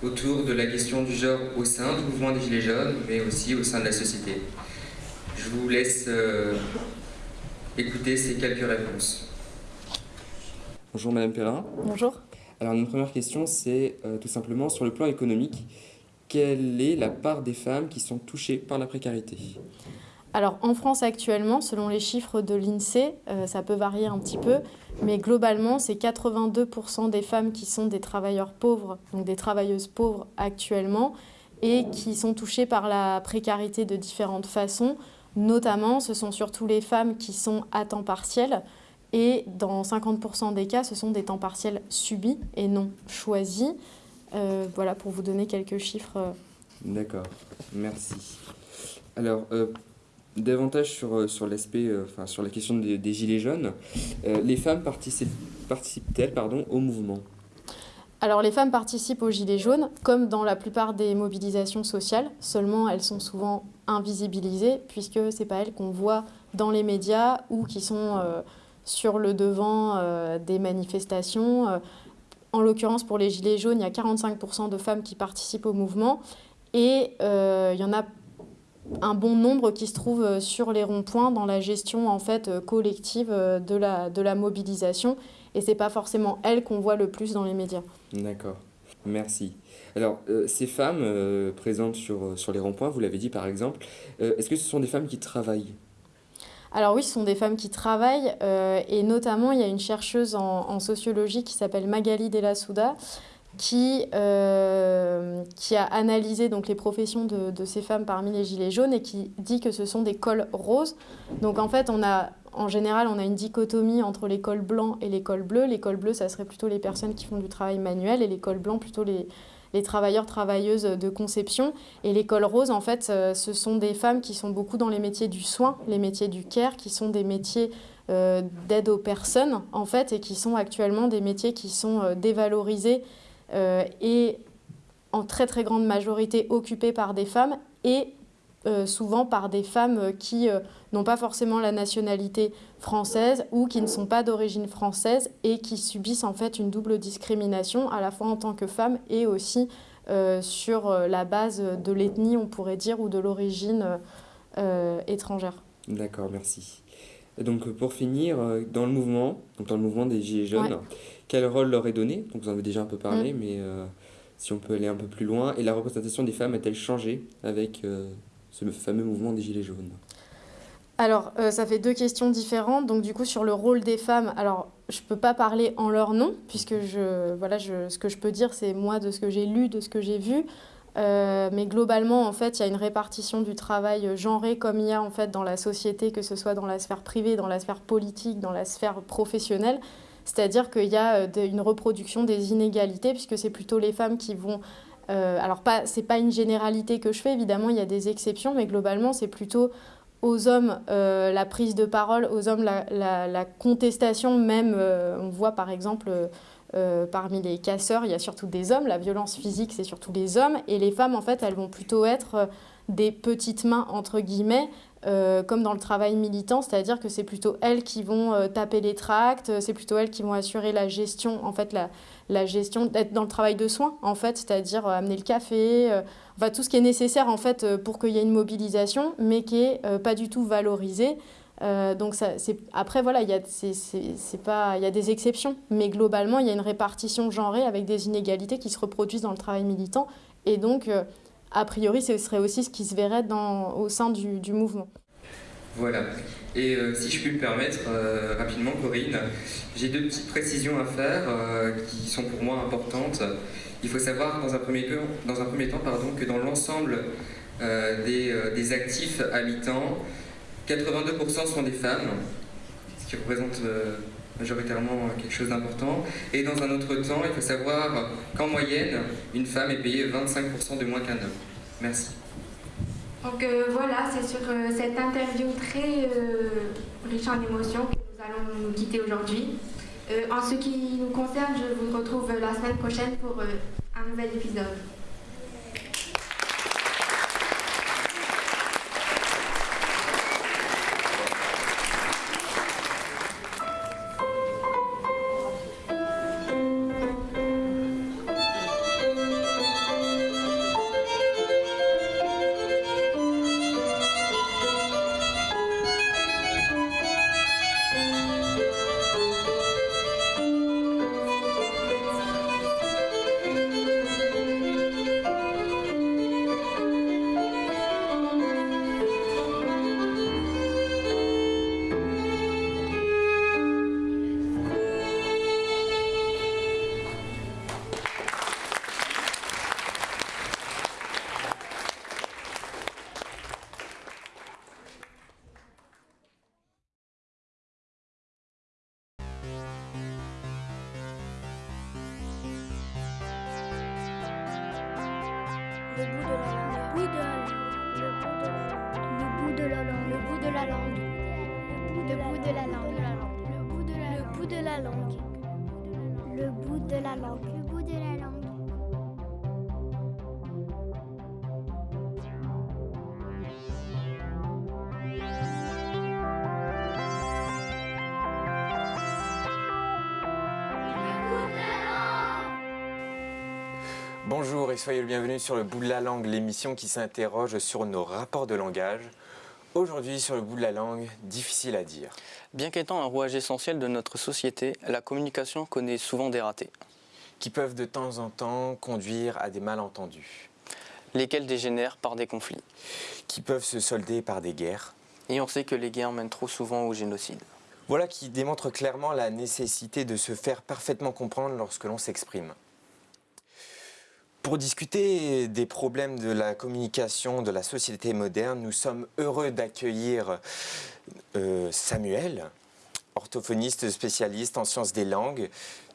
autour de la question du genre au sein du mouvement des Gilets jaunes, mais aussi au sein de la société. Je vous laisse écouter ces quelques réponses. Bonjour Madame Perrin. Bonjour. Alors, notre première question, c'est euh, tout simplement sur le plan économique, quelle est la part des femmes qui sont touchées par la précarité? Alors en France actuellement, selon les chiffres de l'INSEE, euh, ça peut varier un petit peu, mais globalement, c'est 82% des femmes qui sont des travailleurs pauvres, donc des travailleuses pauvres actuellement, et qui sont touchées par la précarité de différentes façons. Notamment, ce sont surtout les femmes qui sont à temps partiel, et dans 50% des cas, ce sont des temps partiels subis et non choisis. Euh, voilà pour vous donner quelques chiffres. D'accord, merci. Alors, euh, davantage sur, euh, sur l'aspect, euh, enfin, sur la question des, des gilets jaunes, euh, les femmes participent, participent-elles pardon, au mouvement? Alors les femmes participent aux Gilets jaunes, comme dans la plupart des mobilisations sociales, seulement elles sont souvent invisibilisées, puisque ce n'est pas elles qu'on voit dans les médias ou qui sont euh, sur le devant euh, des manifestations. Euh, en l'occurrence, pour les Gilets jaunes, il y a 45% de femmes qui participent au mouvement, et euh, il y en a un bon nombre qui se trouvent sur les ronds-points dans la gestion en fait collective de la, de la mobilisation et c'est pas forcément elles qu'on voit le plus dans les médias. D'accord, merci. Alors, ces femmes présentes sur, sur les ronds-points, vous l'avez dit par exemple, est-ce que ce sont des femmes qui travaillent? Alors oui, ce sont des femmes qui travaillent euh, et notamment il y a une chercheuse en, sociologie qui s'appelle Magali Della Souda qui, euh, qui a analysé donc, les professions de, de ces femmes parmi les gilets jaunes et qui dit que ce sont des cols roses. Donc en fait, on a, en général, on a une dichotomie entre les cols blancs et les cols bleus. Les cols bleus, ça serait plutôt les personnes qui font du travail manuel et les cols blancs, plutôt les, les travailleurs, travailleuses de conception. Et les cols roses, en fait, euh, ce sont des femmes qui sont beaucoup dans les métiers du soin, les métiers du care, qui sont des métiers euh, d'aide aux personnes, en fait, et qui sont actuellement des métiers qui sont euh, dévalorisés et en très très grande majorité occupés par des femmes et euh, souvent par des femmes euh, qui euh, n'ont pas forcément la nationalité française ou qui ne sont pas d'origine française et qui subissent en fait une double discrimination à la fois en tant que femmes et aussi euh, sur la base de l'ethnie on pourrait dire ou de l'origine étrangère. D'accord, merci. Donc pour finir, dans le mouvement, donc dans le mouvement des Gilets jaunes, Ouais. quel rôle leur est donné? Donc vous en avez déjà un peu parlé, Mm. mais si on peut aller un peu plus loin, et la représentation des femmes a-t-elle changé avec ce fameux mouvement des Gilets jaunes Alors, euh, ça fait deux questions différentes. Donc, du coup, sur le rôle des femmes, alors, je ne peux pas parler en leur nom, puisque je, voilà, je, ce que je peux dire, c'est moi de ce que j'ai lu, de ce que j'ai vu. Euh, mais globalement, en fait, il y a une répartition du travail genré comme il y a en fait dans la société, que ce soit dans la sphère privée, dans la sphère politique, dans la sphère professionnelle. C'est-à-dire qu'il y a euh, une reproduction des inégalités, puisque c'est plutôt les femmes qui vont euh, alors, pas, c'est pas une généralité que je fais, évidemment, il y a des exceptions, mais globalement, c'est plutôt aux hommes euh, la prise de parole, aux hommes la, contestation, même, euh, on voit par exemple parmi les casseurs, il y a surtout des hommes, la violence physique, c'est surtout les hommes, et les femmes, en fait, elles vont plutôt être des petites mains, entre guillemets, euh, comme dans le travail militant, c'est-à-dire que c'est plutôt elles qui vont euh, taper les tracts, euh, c'est plutôt elles qui vont assurer la gestion, en fait, la, la gestion, d'être dans le travail de soins, en fait, c'est-à-dire amener le café, enfin tout ce qui est nécessaire, en fait, pour qu'il y ait une mobilisation, mais qui est euh, pas du tout valorisé. Euh, donc ça, après voilà, il y a il y a des exceptions, mais globalement il y a une répartition genrée avec des inégalités qui se reproduisent dans le travail militant et donc a priori ce serait aussi ce qui se verrait au sein du, mouvement. Voilà. Et euh, si je puis me permettre, euh, rapidement, Corinne, j'ai deux petites précisions à faire euh, qui sont pour moi importantes. Il faut savoir dans un premier, temps- pardon, que dans l'ensemble des, des actifs mi-temps, 82% sont des femmes, ce qui représente majoritairement quelque chose d'important. Et dans un autre temps, il faut savoir qu'en moyenne, une femme est payée 25% de moins qu'un homme. Merci. Donc euh, voilà, c'est sur euh, cette interview très euh, riche en émotions que nous allons nous quitter aujourd'hui. Euh, en ce qui nous concerne, je vous retrouve la semaine prochaine pour euh, un nouvel épisode. Bonjour et soyez le bienvenu sur le bout de la langue, l'émission qui s'interroge sur nos rapports de langage. Aujourd'hui, sur le bout de la langue, difficile à dire. Bien qu'étant un rouage essentiel de notre société, la communication connaît souvent des ratés. Qui peuvent de temps en temps conduire à des malentendus. Lesquels dégénèrent par des conflits. Qui peuvent se solder par des guerres. Et on sait que les guerres mènent trop souvent au génocide. Voilà qui démontre clairement la nécessité de se faire parfaitement comprendre lorsque l'on s'exprime. Pour discuter des problèmes de la communication de la société moderne, nous sommes heureux d'accueillir euh, Samuel, orthophoniste spécialiste en sciences des langues.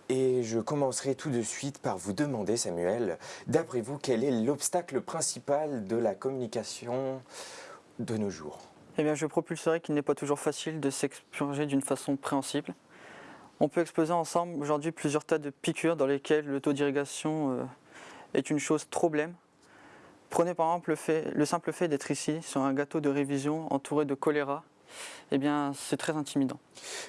Et je commencerai tout de suite par vous demander, Samuel, d'après vous, quel est l'obstacle principal de la communication de nos jours? Eh bien, je propulserai qu'il n'est pas toujours facile de s'exprimer d'une façon préhensible. On peut exposer ensemble aujourd'hui plusieurs tas de piqûres dans lesquelles le taux d'irrigation euh, est une chose trop blême. Prenez par exemple le, fait, le simple fait d'être ici sur un gâteau de révision entouré de choléra. Eh bien, c'est très intimidant.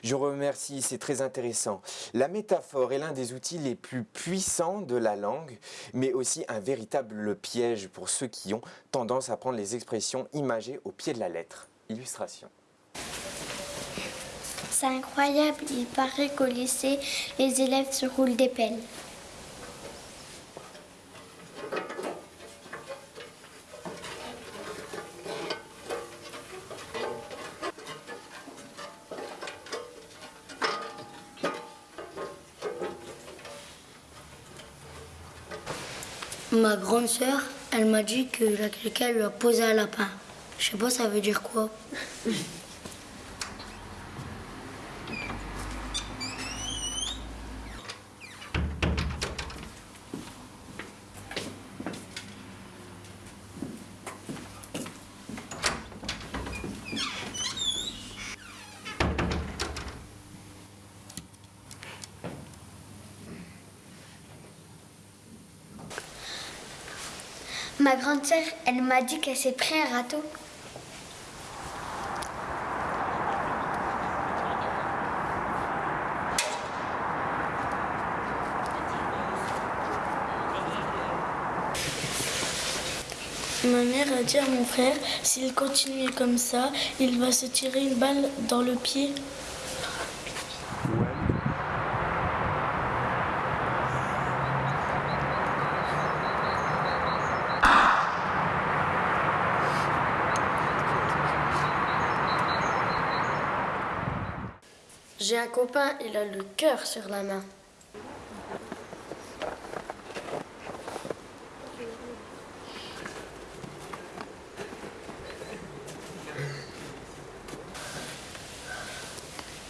Je remercie, c'est très intéressant. La métaphore est l'un des outils les plus puissants de la langue, mais aussi un véritable piège pour ceux qui ont tendance à prendre les expressions imagées au pied de la lettre. Illustration. C'est incroyable, il paraît qu'au lycée, les élèves se roulent des pelles. Ma grande sœur, elle m'a dit que quelqu'un lui a posé un lapin. Je sais pas ça veut dire quoi. Ma grande sœur, elle m'a dit qu'elle s'est pris un râteau. Ma mère a dit à mon frère, s'il continue comme ça, il va se tirer une balle dans le pied. J'ai un copain, il a le cœur sur la main.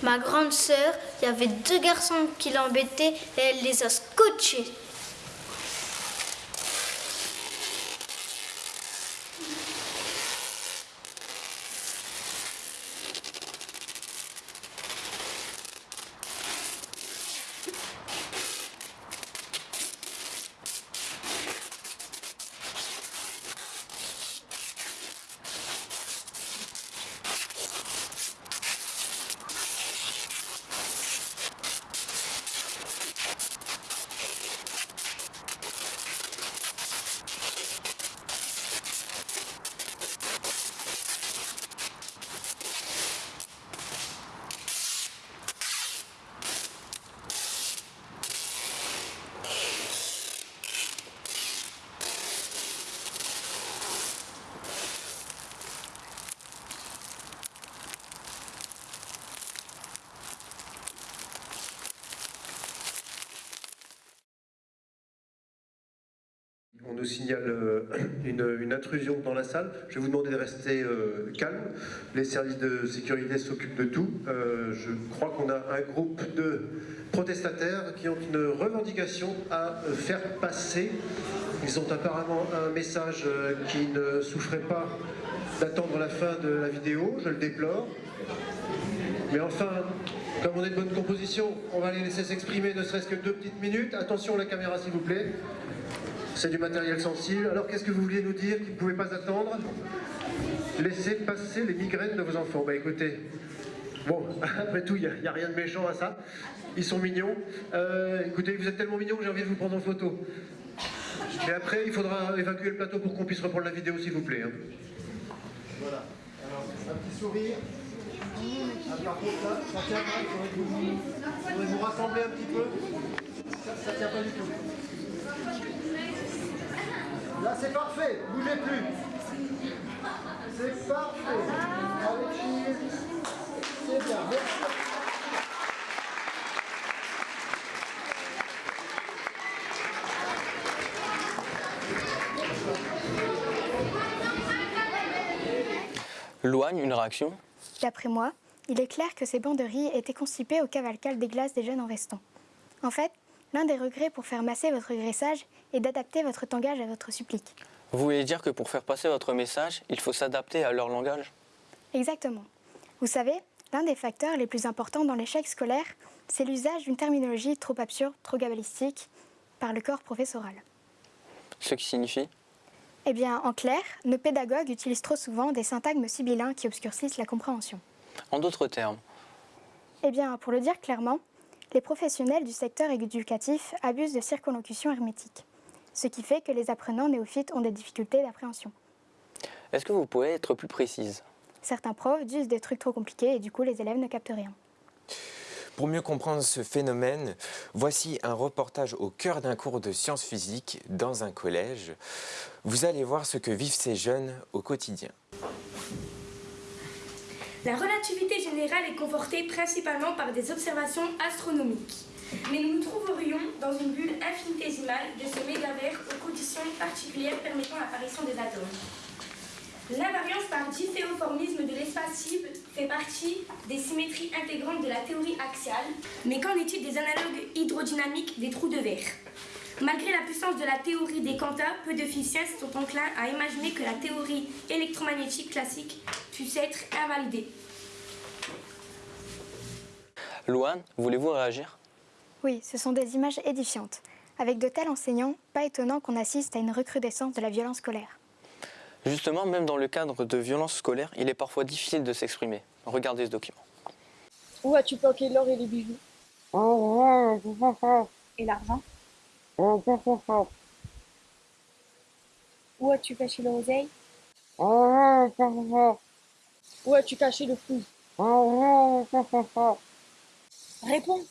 Ma grande sœur, il y avait deux garçons qui l'embêtaient et elle les a scotchés. Signale euh, une, intrusion dans la salle. Je vais vous demander de rester euh, calme. Les services de sécurité s'occupent de tout. Euh, je crois qu'on a un groupe de protestataires qui ont une revendication à faire passer. Ils ont apparemment un message qui ne souffrait pas d'attendre la fin de la vidéo. Je le déplore. Mais enfin, comme on est de bonne composition, on va les laisser s'exprimer ne serait-ce que deux petites minutes. Attention la caméra s'il vous plaît. C'est du matériel sensible. Alors qu'est-ce que vous vouliez nous dire qui ne pouvait pas attendre? Laissez passer les migraines de vos enfants. Bah écoutez, bon, après tout, il n'y a, rien de méchant à ça. Ils sont mignons. Euh, écoutez, vous êtes tellement mignons que j'ai envie de vous prendre en photo. Et après, il faudra évacuer le plateau pour qu'on puisse reprendre la vidéo, s'il vous plaît. Hein. Voilà. Alors, un petit sourire. Ah, par tient pas. Vous, vous rassembler un petit peu. Ça, ça tient pas du tout. Là, c'est parfait. Bougez plus. C'est parfait. Allez, C'est bien. Merci. Loigne, une réaction? D'après moi, il est clair que ces banderies étaient constipées au cavalcal des glaces des jeunes en restant. En fait, l'un des regrets pour faire masser votre graissage est d'adapter votre tangage à votre supplique. Vous voulez dire que pour faire passer votre message, il faut s'adapter à leur langage? Exactement. Vous savez, l'un des facteurs les plus importants dans l'échec scolaire, c'est l'usage d'une terminologie trop absurde, trop gabalistique, par le corps professoral. Ce qui signifie? Eh bien, en clair, nos pédagogues utilisent trop souvent des syntagmes sibyllins qui obscurcissent la compréhension. En d'autres termes? Eh bien, pour le dire clairement, les professionnels du secteur éducatif abusent de circonlocution hermétique, ce qui fait que les apprenants néophytes ont des difficultés d'appréhension. Est-ce que vous pouvez être plus précise? Certains profs disent des trucs trop compliqués et du coup les élèves ne captent rien. Pour mieux comprendre ce phénomène, voici un reportage au cœur d'un cours de sciences physiques dans un collège. Vous allez voir ce que vivent ces jeunes au quotidien. La relativité générale est confortée principalement par des observations astronomiques. Mais nous nous trouverions dans une bulle infinitésimale de ce mégavert aux conditions particulières permettant l'apparition des atomes. L'invariance par difféoformisme de l'espace cible fait partie des symétries intégrantes de la théorie axiale, mais qu'en est-il des analogues hydrodynamiques des trous de verre? Malgré la puissance de la théorie des quantas, peu de physiciens sont enclins à imaginer que la théorie électromagnétique classique puisse être invalidée. Louane, voulez-vous réagir? Oui, ce sont des images édifiantes. Avec de tels enseignants, pas étonnant qu'on assiste à une recrudescence de la violence scolaire. Justement, même dans le cadre de violences scolaires, il est parfois difficile de s'exprimer. Regardez ce document. Où as-tu planqué l'or et les bijoux? Et l'argent? Où as-tu caché l'oseille Où as-tu caché le fou Réponds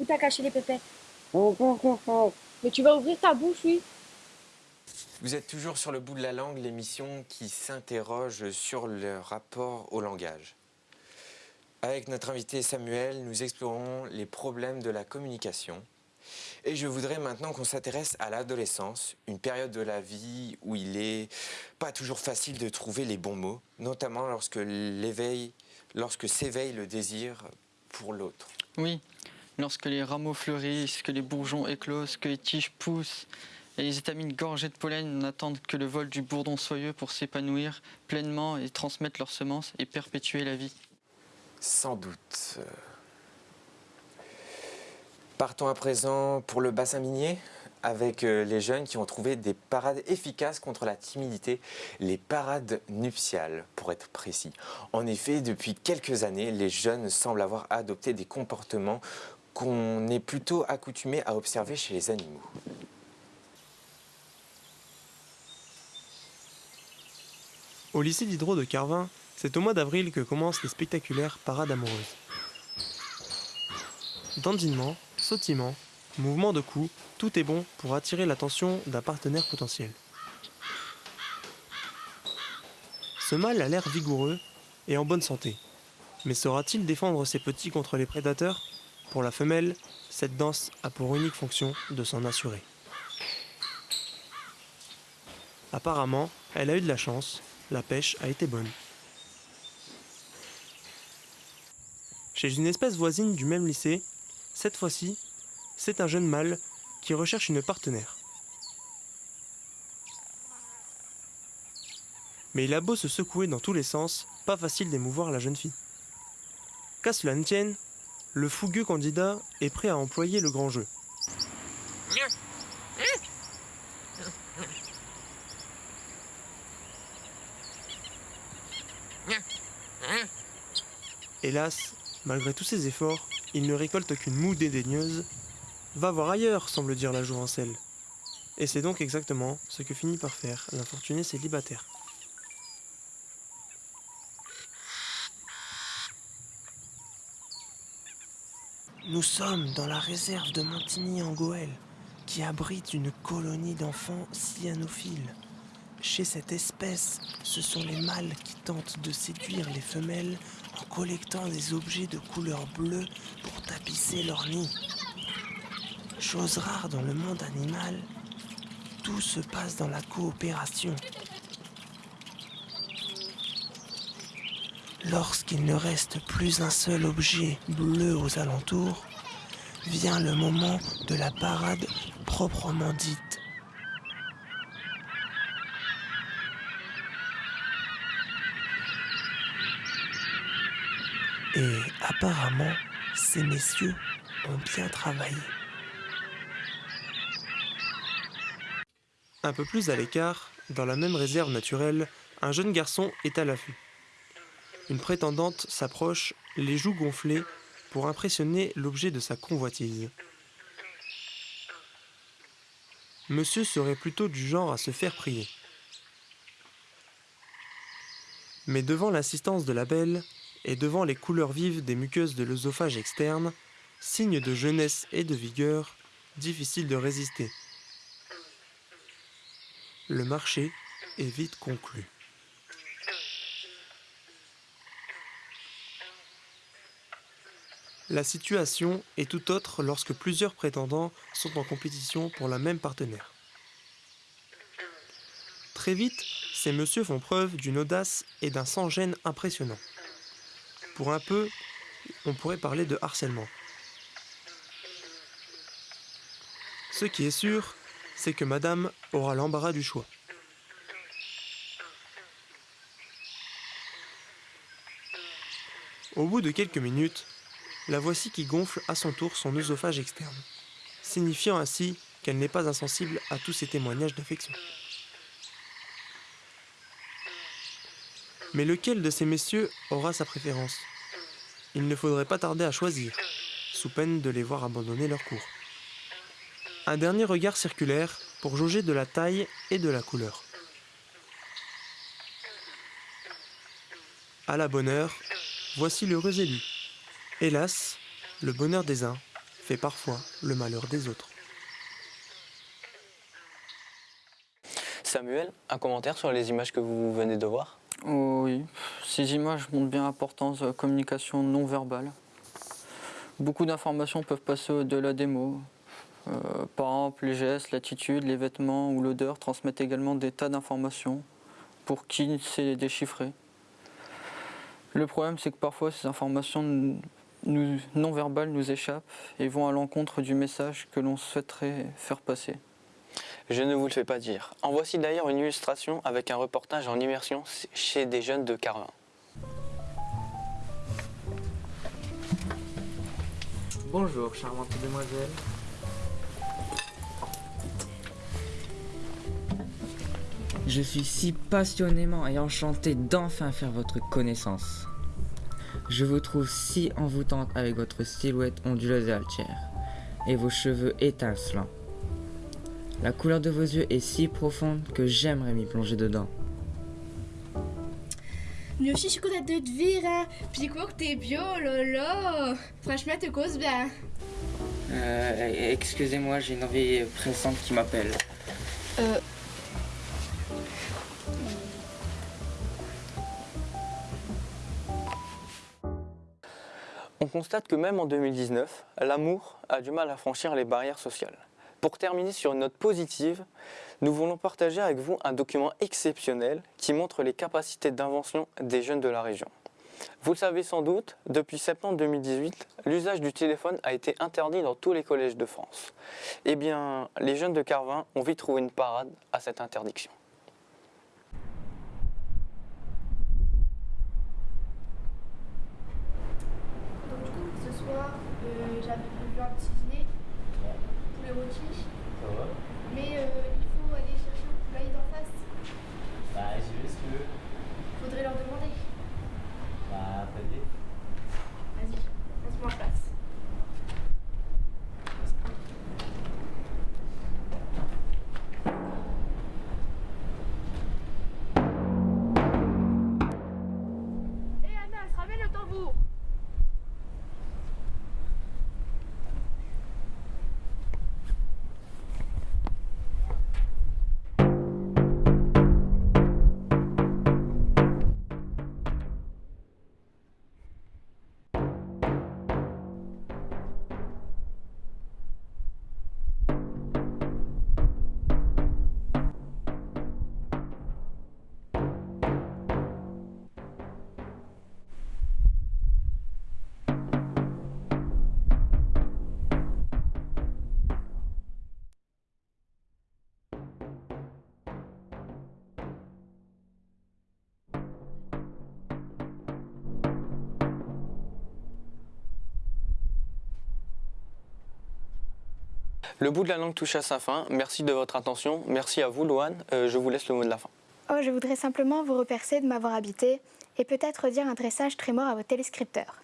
Où t'as caché les pépettes? Mais tu vas ouvrir ta bouche, oui vous êtes toujours sur le bout de la langue, l'émission qui s'interroge sur le rapport au langage. Avec notre invité Samuel, nous explorons les problèmes de la communication. Et je voudrais maintenant qu'on s'intéresse à l'adolescence, une période de la vie où il n'est pas toujours facile de trouver les bons mots, notamment lorsque l'éveil, lorsque s'éveille le désir pour l'autre. Oui, lorsque les rameaux fleurissent, que les bourgeons éclosent, que les tiges poussent, et les étamines gorgées de pollen n'attendent que le vol du bourdon soyeux pour s'épanouir pleinement et transmettre leurs semences et perpétuer la vie. Sans doute. Partons à présent pour le bassin minier avec euh, les jeunes qui ont trouvé des parades efficaces contre la timidité, les parades nuptiales pour être précis. En effet, depuis quelques années, les jeunes semblent avoir adopté des comportements qu'on est plutôt accoutumé à observer chez les animaux. Au lycée d'Hydro de Carvin, c'est au mois d'avril que commencent les spectaculaires parades amoureuses. Dandinement, sautillement, mouvement de cou, tout est bon pour attirer l'attention d'un partenaire potentiel. Ce mâle a l'air vigoureux et en bonne santé. Mais saura-t-il défendre ses petits contre les prédateurs? Pour la femelle, cette danse a pour unique fonction de s'en assurer. Apparemment, elle a eu de la chance la pêche a été bonne. Chez une espèce voisine du même lycée, cette fois-ci, c'est un jeune mâle qui recherche une partenaire. Mais il a beau se secouer dans tous les sens, pas facile d'émouvoir la jeune fille. Qu'à cela ne tienne, le fougueux candidat est prêt à employer le grand jeu. Hélas, malgré tous ses efforts, il ne récolte qu'une moue dédaigneuse. Va voir ailleurs, semble dire la jouvencelle. Et c'est donc exactement ce que finit par faire l'infortuné célibataire. Nous sommes dans la réserve de Montigny en Goële, qui abrite une colonie d'enfants cyanophiles. Chez cette espèce, ce sont les mâles qui tentent de séduire les femelles en collectant des objets de couleur bleue pour tapisser leur nid. Chose rare dans le monde animal, tout se passe dans la coopération. Lorsqu'il ne reste plus un seul objet bleu aux alentours, vient le moment de la parade proprement dite. Et apparemment, ces messieurs ont bien travaillé. Un peu plus à l'écart, dans la même réserve naturelle, un jeune garçon est à l'affût. Une prétendante s'approche, les joues gonflées, pour impressionner l'objet de sa convoitise. Monsieur serait plutôt du genre à se faire prier. Mais devant l'assistance de la belle, et devant les couleurs vives des muqueuses de l'œsophage externe, signe de jeunesse et de vigueur, difficile de résister. Le marché est vite conclu. La situation est tout autre lorsque plusieurs prétendants sont en compétition pour la même partenaire. Très vite, ces messieurs font preuve d'une audace et d'un sans-gêne impressionnant. Pour un peu, on pourrait parler de harcèlement. Ce qui est sûr, c'est que madame aura l'embarras du choix. Au bout de quelques minutes, la voici qui gonfle à son tour son œsophage externe, signifiant ainsi qu'elle n'est pas insensible à tous ces témoignages d'affection. Mais lequel de ces messieurs aura sa préférence? Il ne faudrait pas tarder à choisir, sous peine de les voir abandonner leur cours. Un dernier regard circulaire pour jauger de la taille et de la couleur. À la bonne heure, voici l'heureux élu. Hélas, le bonheur des uns fait parfois le malheur des autres. Samuel, un commentaire sur les images que vous venez de voir? Oui, ces images montrent bien l'importance de la communication non verbale. Beaucoup d'informations peuvent passer au-delà des mots. Euh, par exemple, les gestes, l'attitude, les vêtements ou l'odeur transmettent également des tas d'informations pour qui sait les déchiffrer. Le problème, c'est que parfois ces informations non verbales nous échappent et vont à l'encontre du message que l'on souhaiterait faire passer. Je ne vous le fais pas dire. En voici d'ailleurs une illustration avec un reportage en immersion chez des jeunes de Carvin. Bonjour, charmante demoiselle. Je suis si passionnément et enchanté d'enfin faire votre connaissance. Je vous trouve si envoûtante avec votre silhouette onduleuse et altière, et vos cheveux étincelants. La couleur de vos yeux est si profonde que j'aimerais m'y plonger dedans. Mais aussi, je suis contente de te vivre, hein. Puis quoi que t'es bio, là. Franchement, te cause bien. Euh, excusez-moi, j'ai une envie pressante qui m'appelle. Euh. On constate que même en 2019, l'amour a du mal à franchir les barrières sociales. Pour terminer sur une note positive, nous voulons partager avec vous un document exceptionnel qui montre les capacités d'invention des jeunes de la région. Vous le savez sans doute, depuis septembre 2018, l'usage du téléphone a été interdit dans tous les collèges de France. Eh bien, les jeunes de Carvin ont vite trouvé une parade à cette interdiction. Le bout de la langue touche à sa fin. Merci de votre attention. Merci à vous, Loane. Euh, je vous laisse le mot de la fin. Oh, je voudrais simplement vous remercier de m'avoir habité et peut-être dire un dressage très mort à vos téléscripteurs.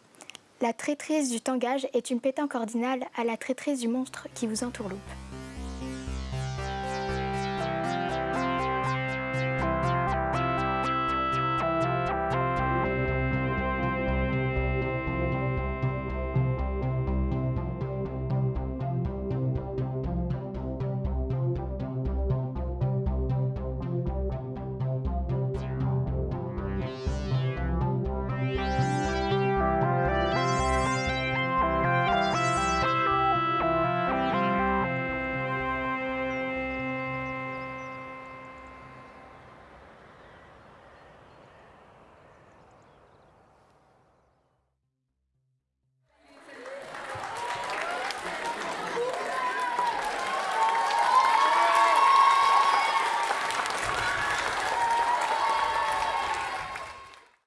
La traîtrise du tangage est une pétanque ordinale à la traîtrise du monstre qui vous entourloupe.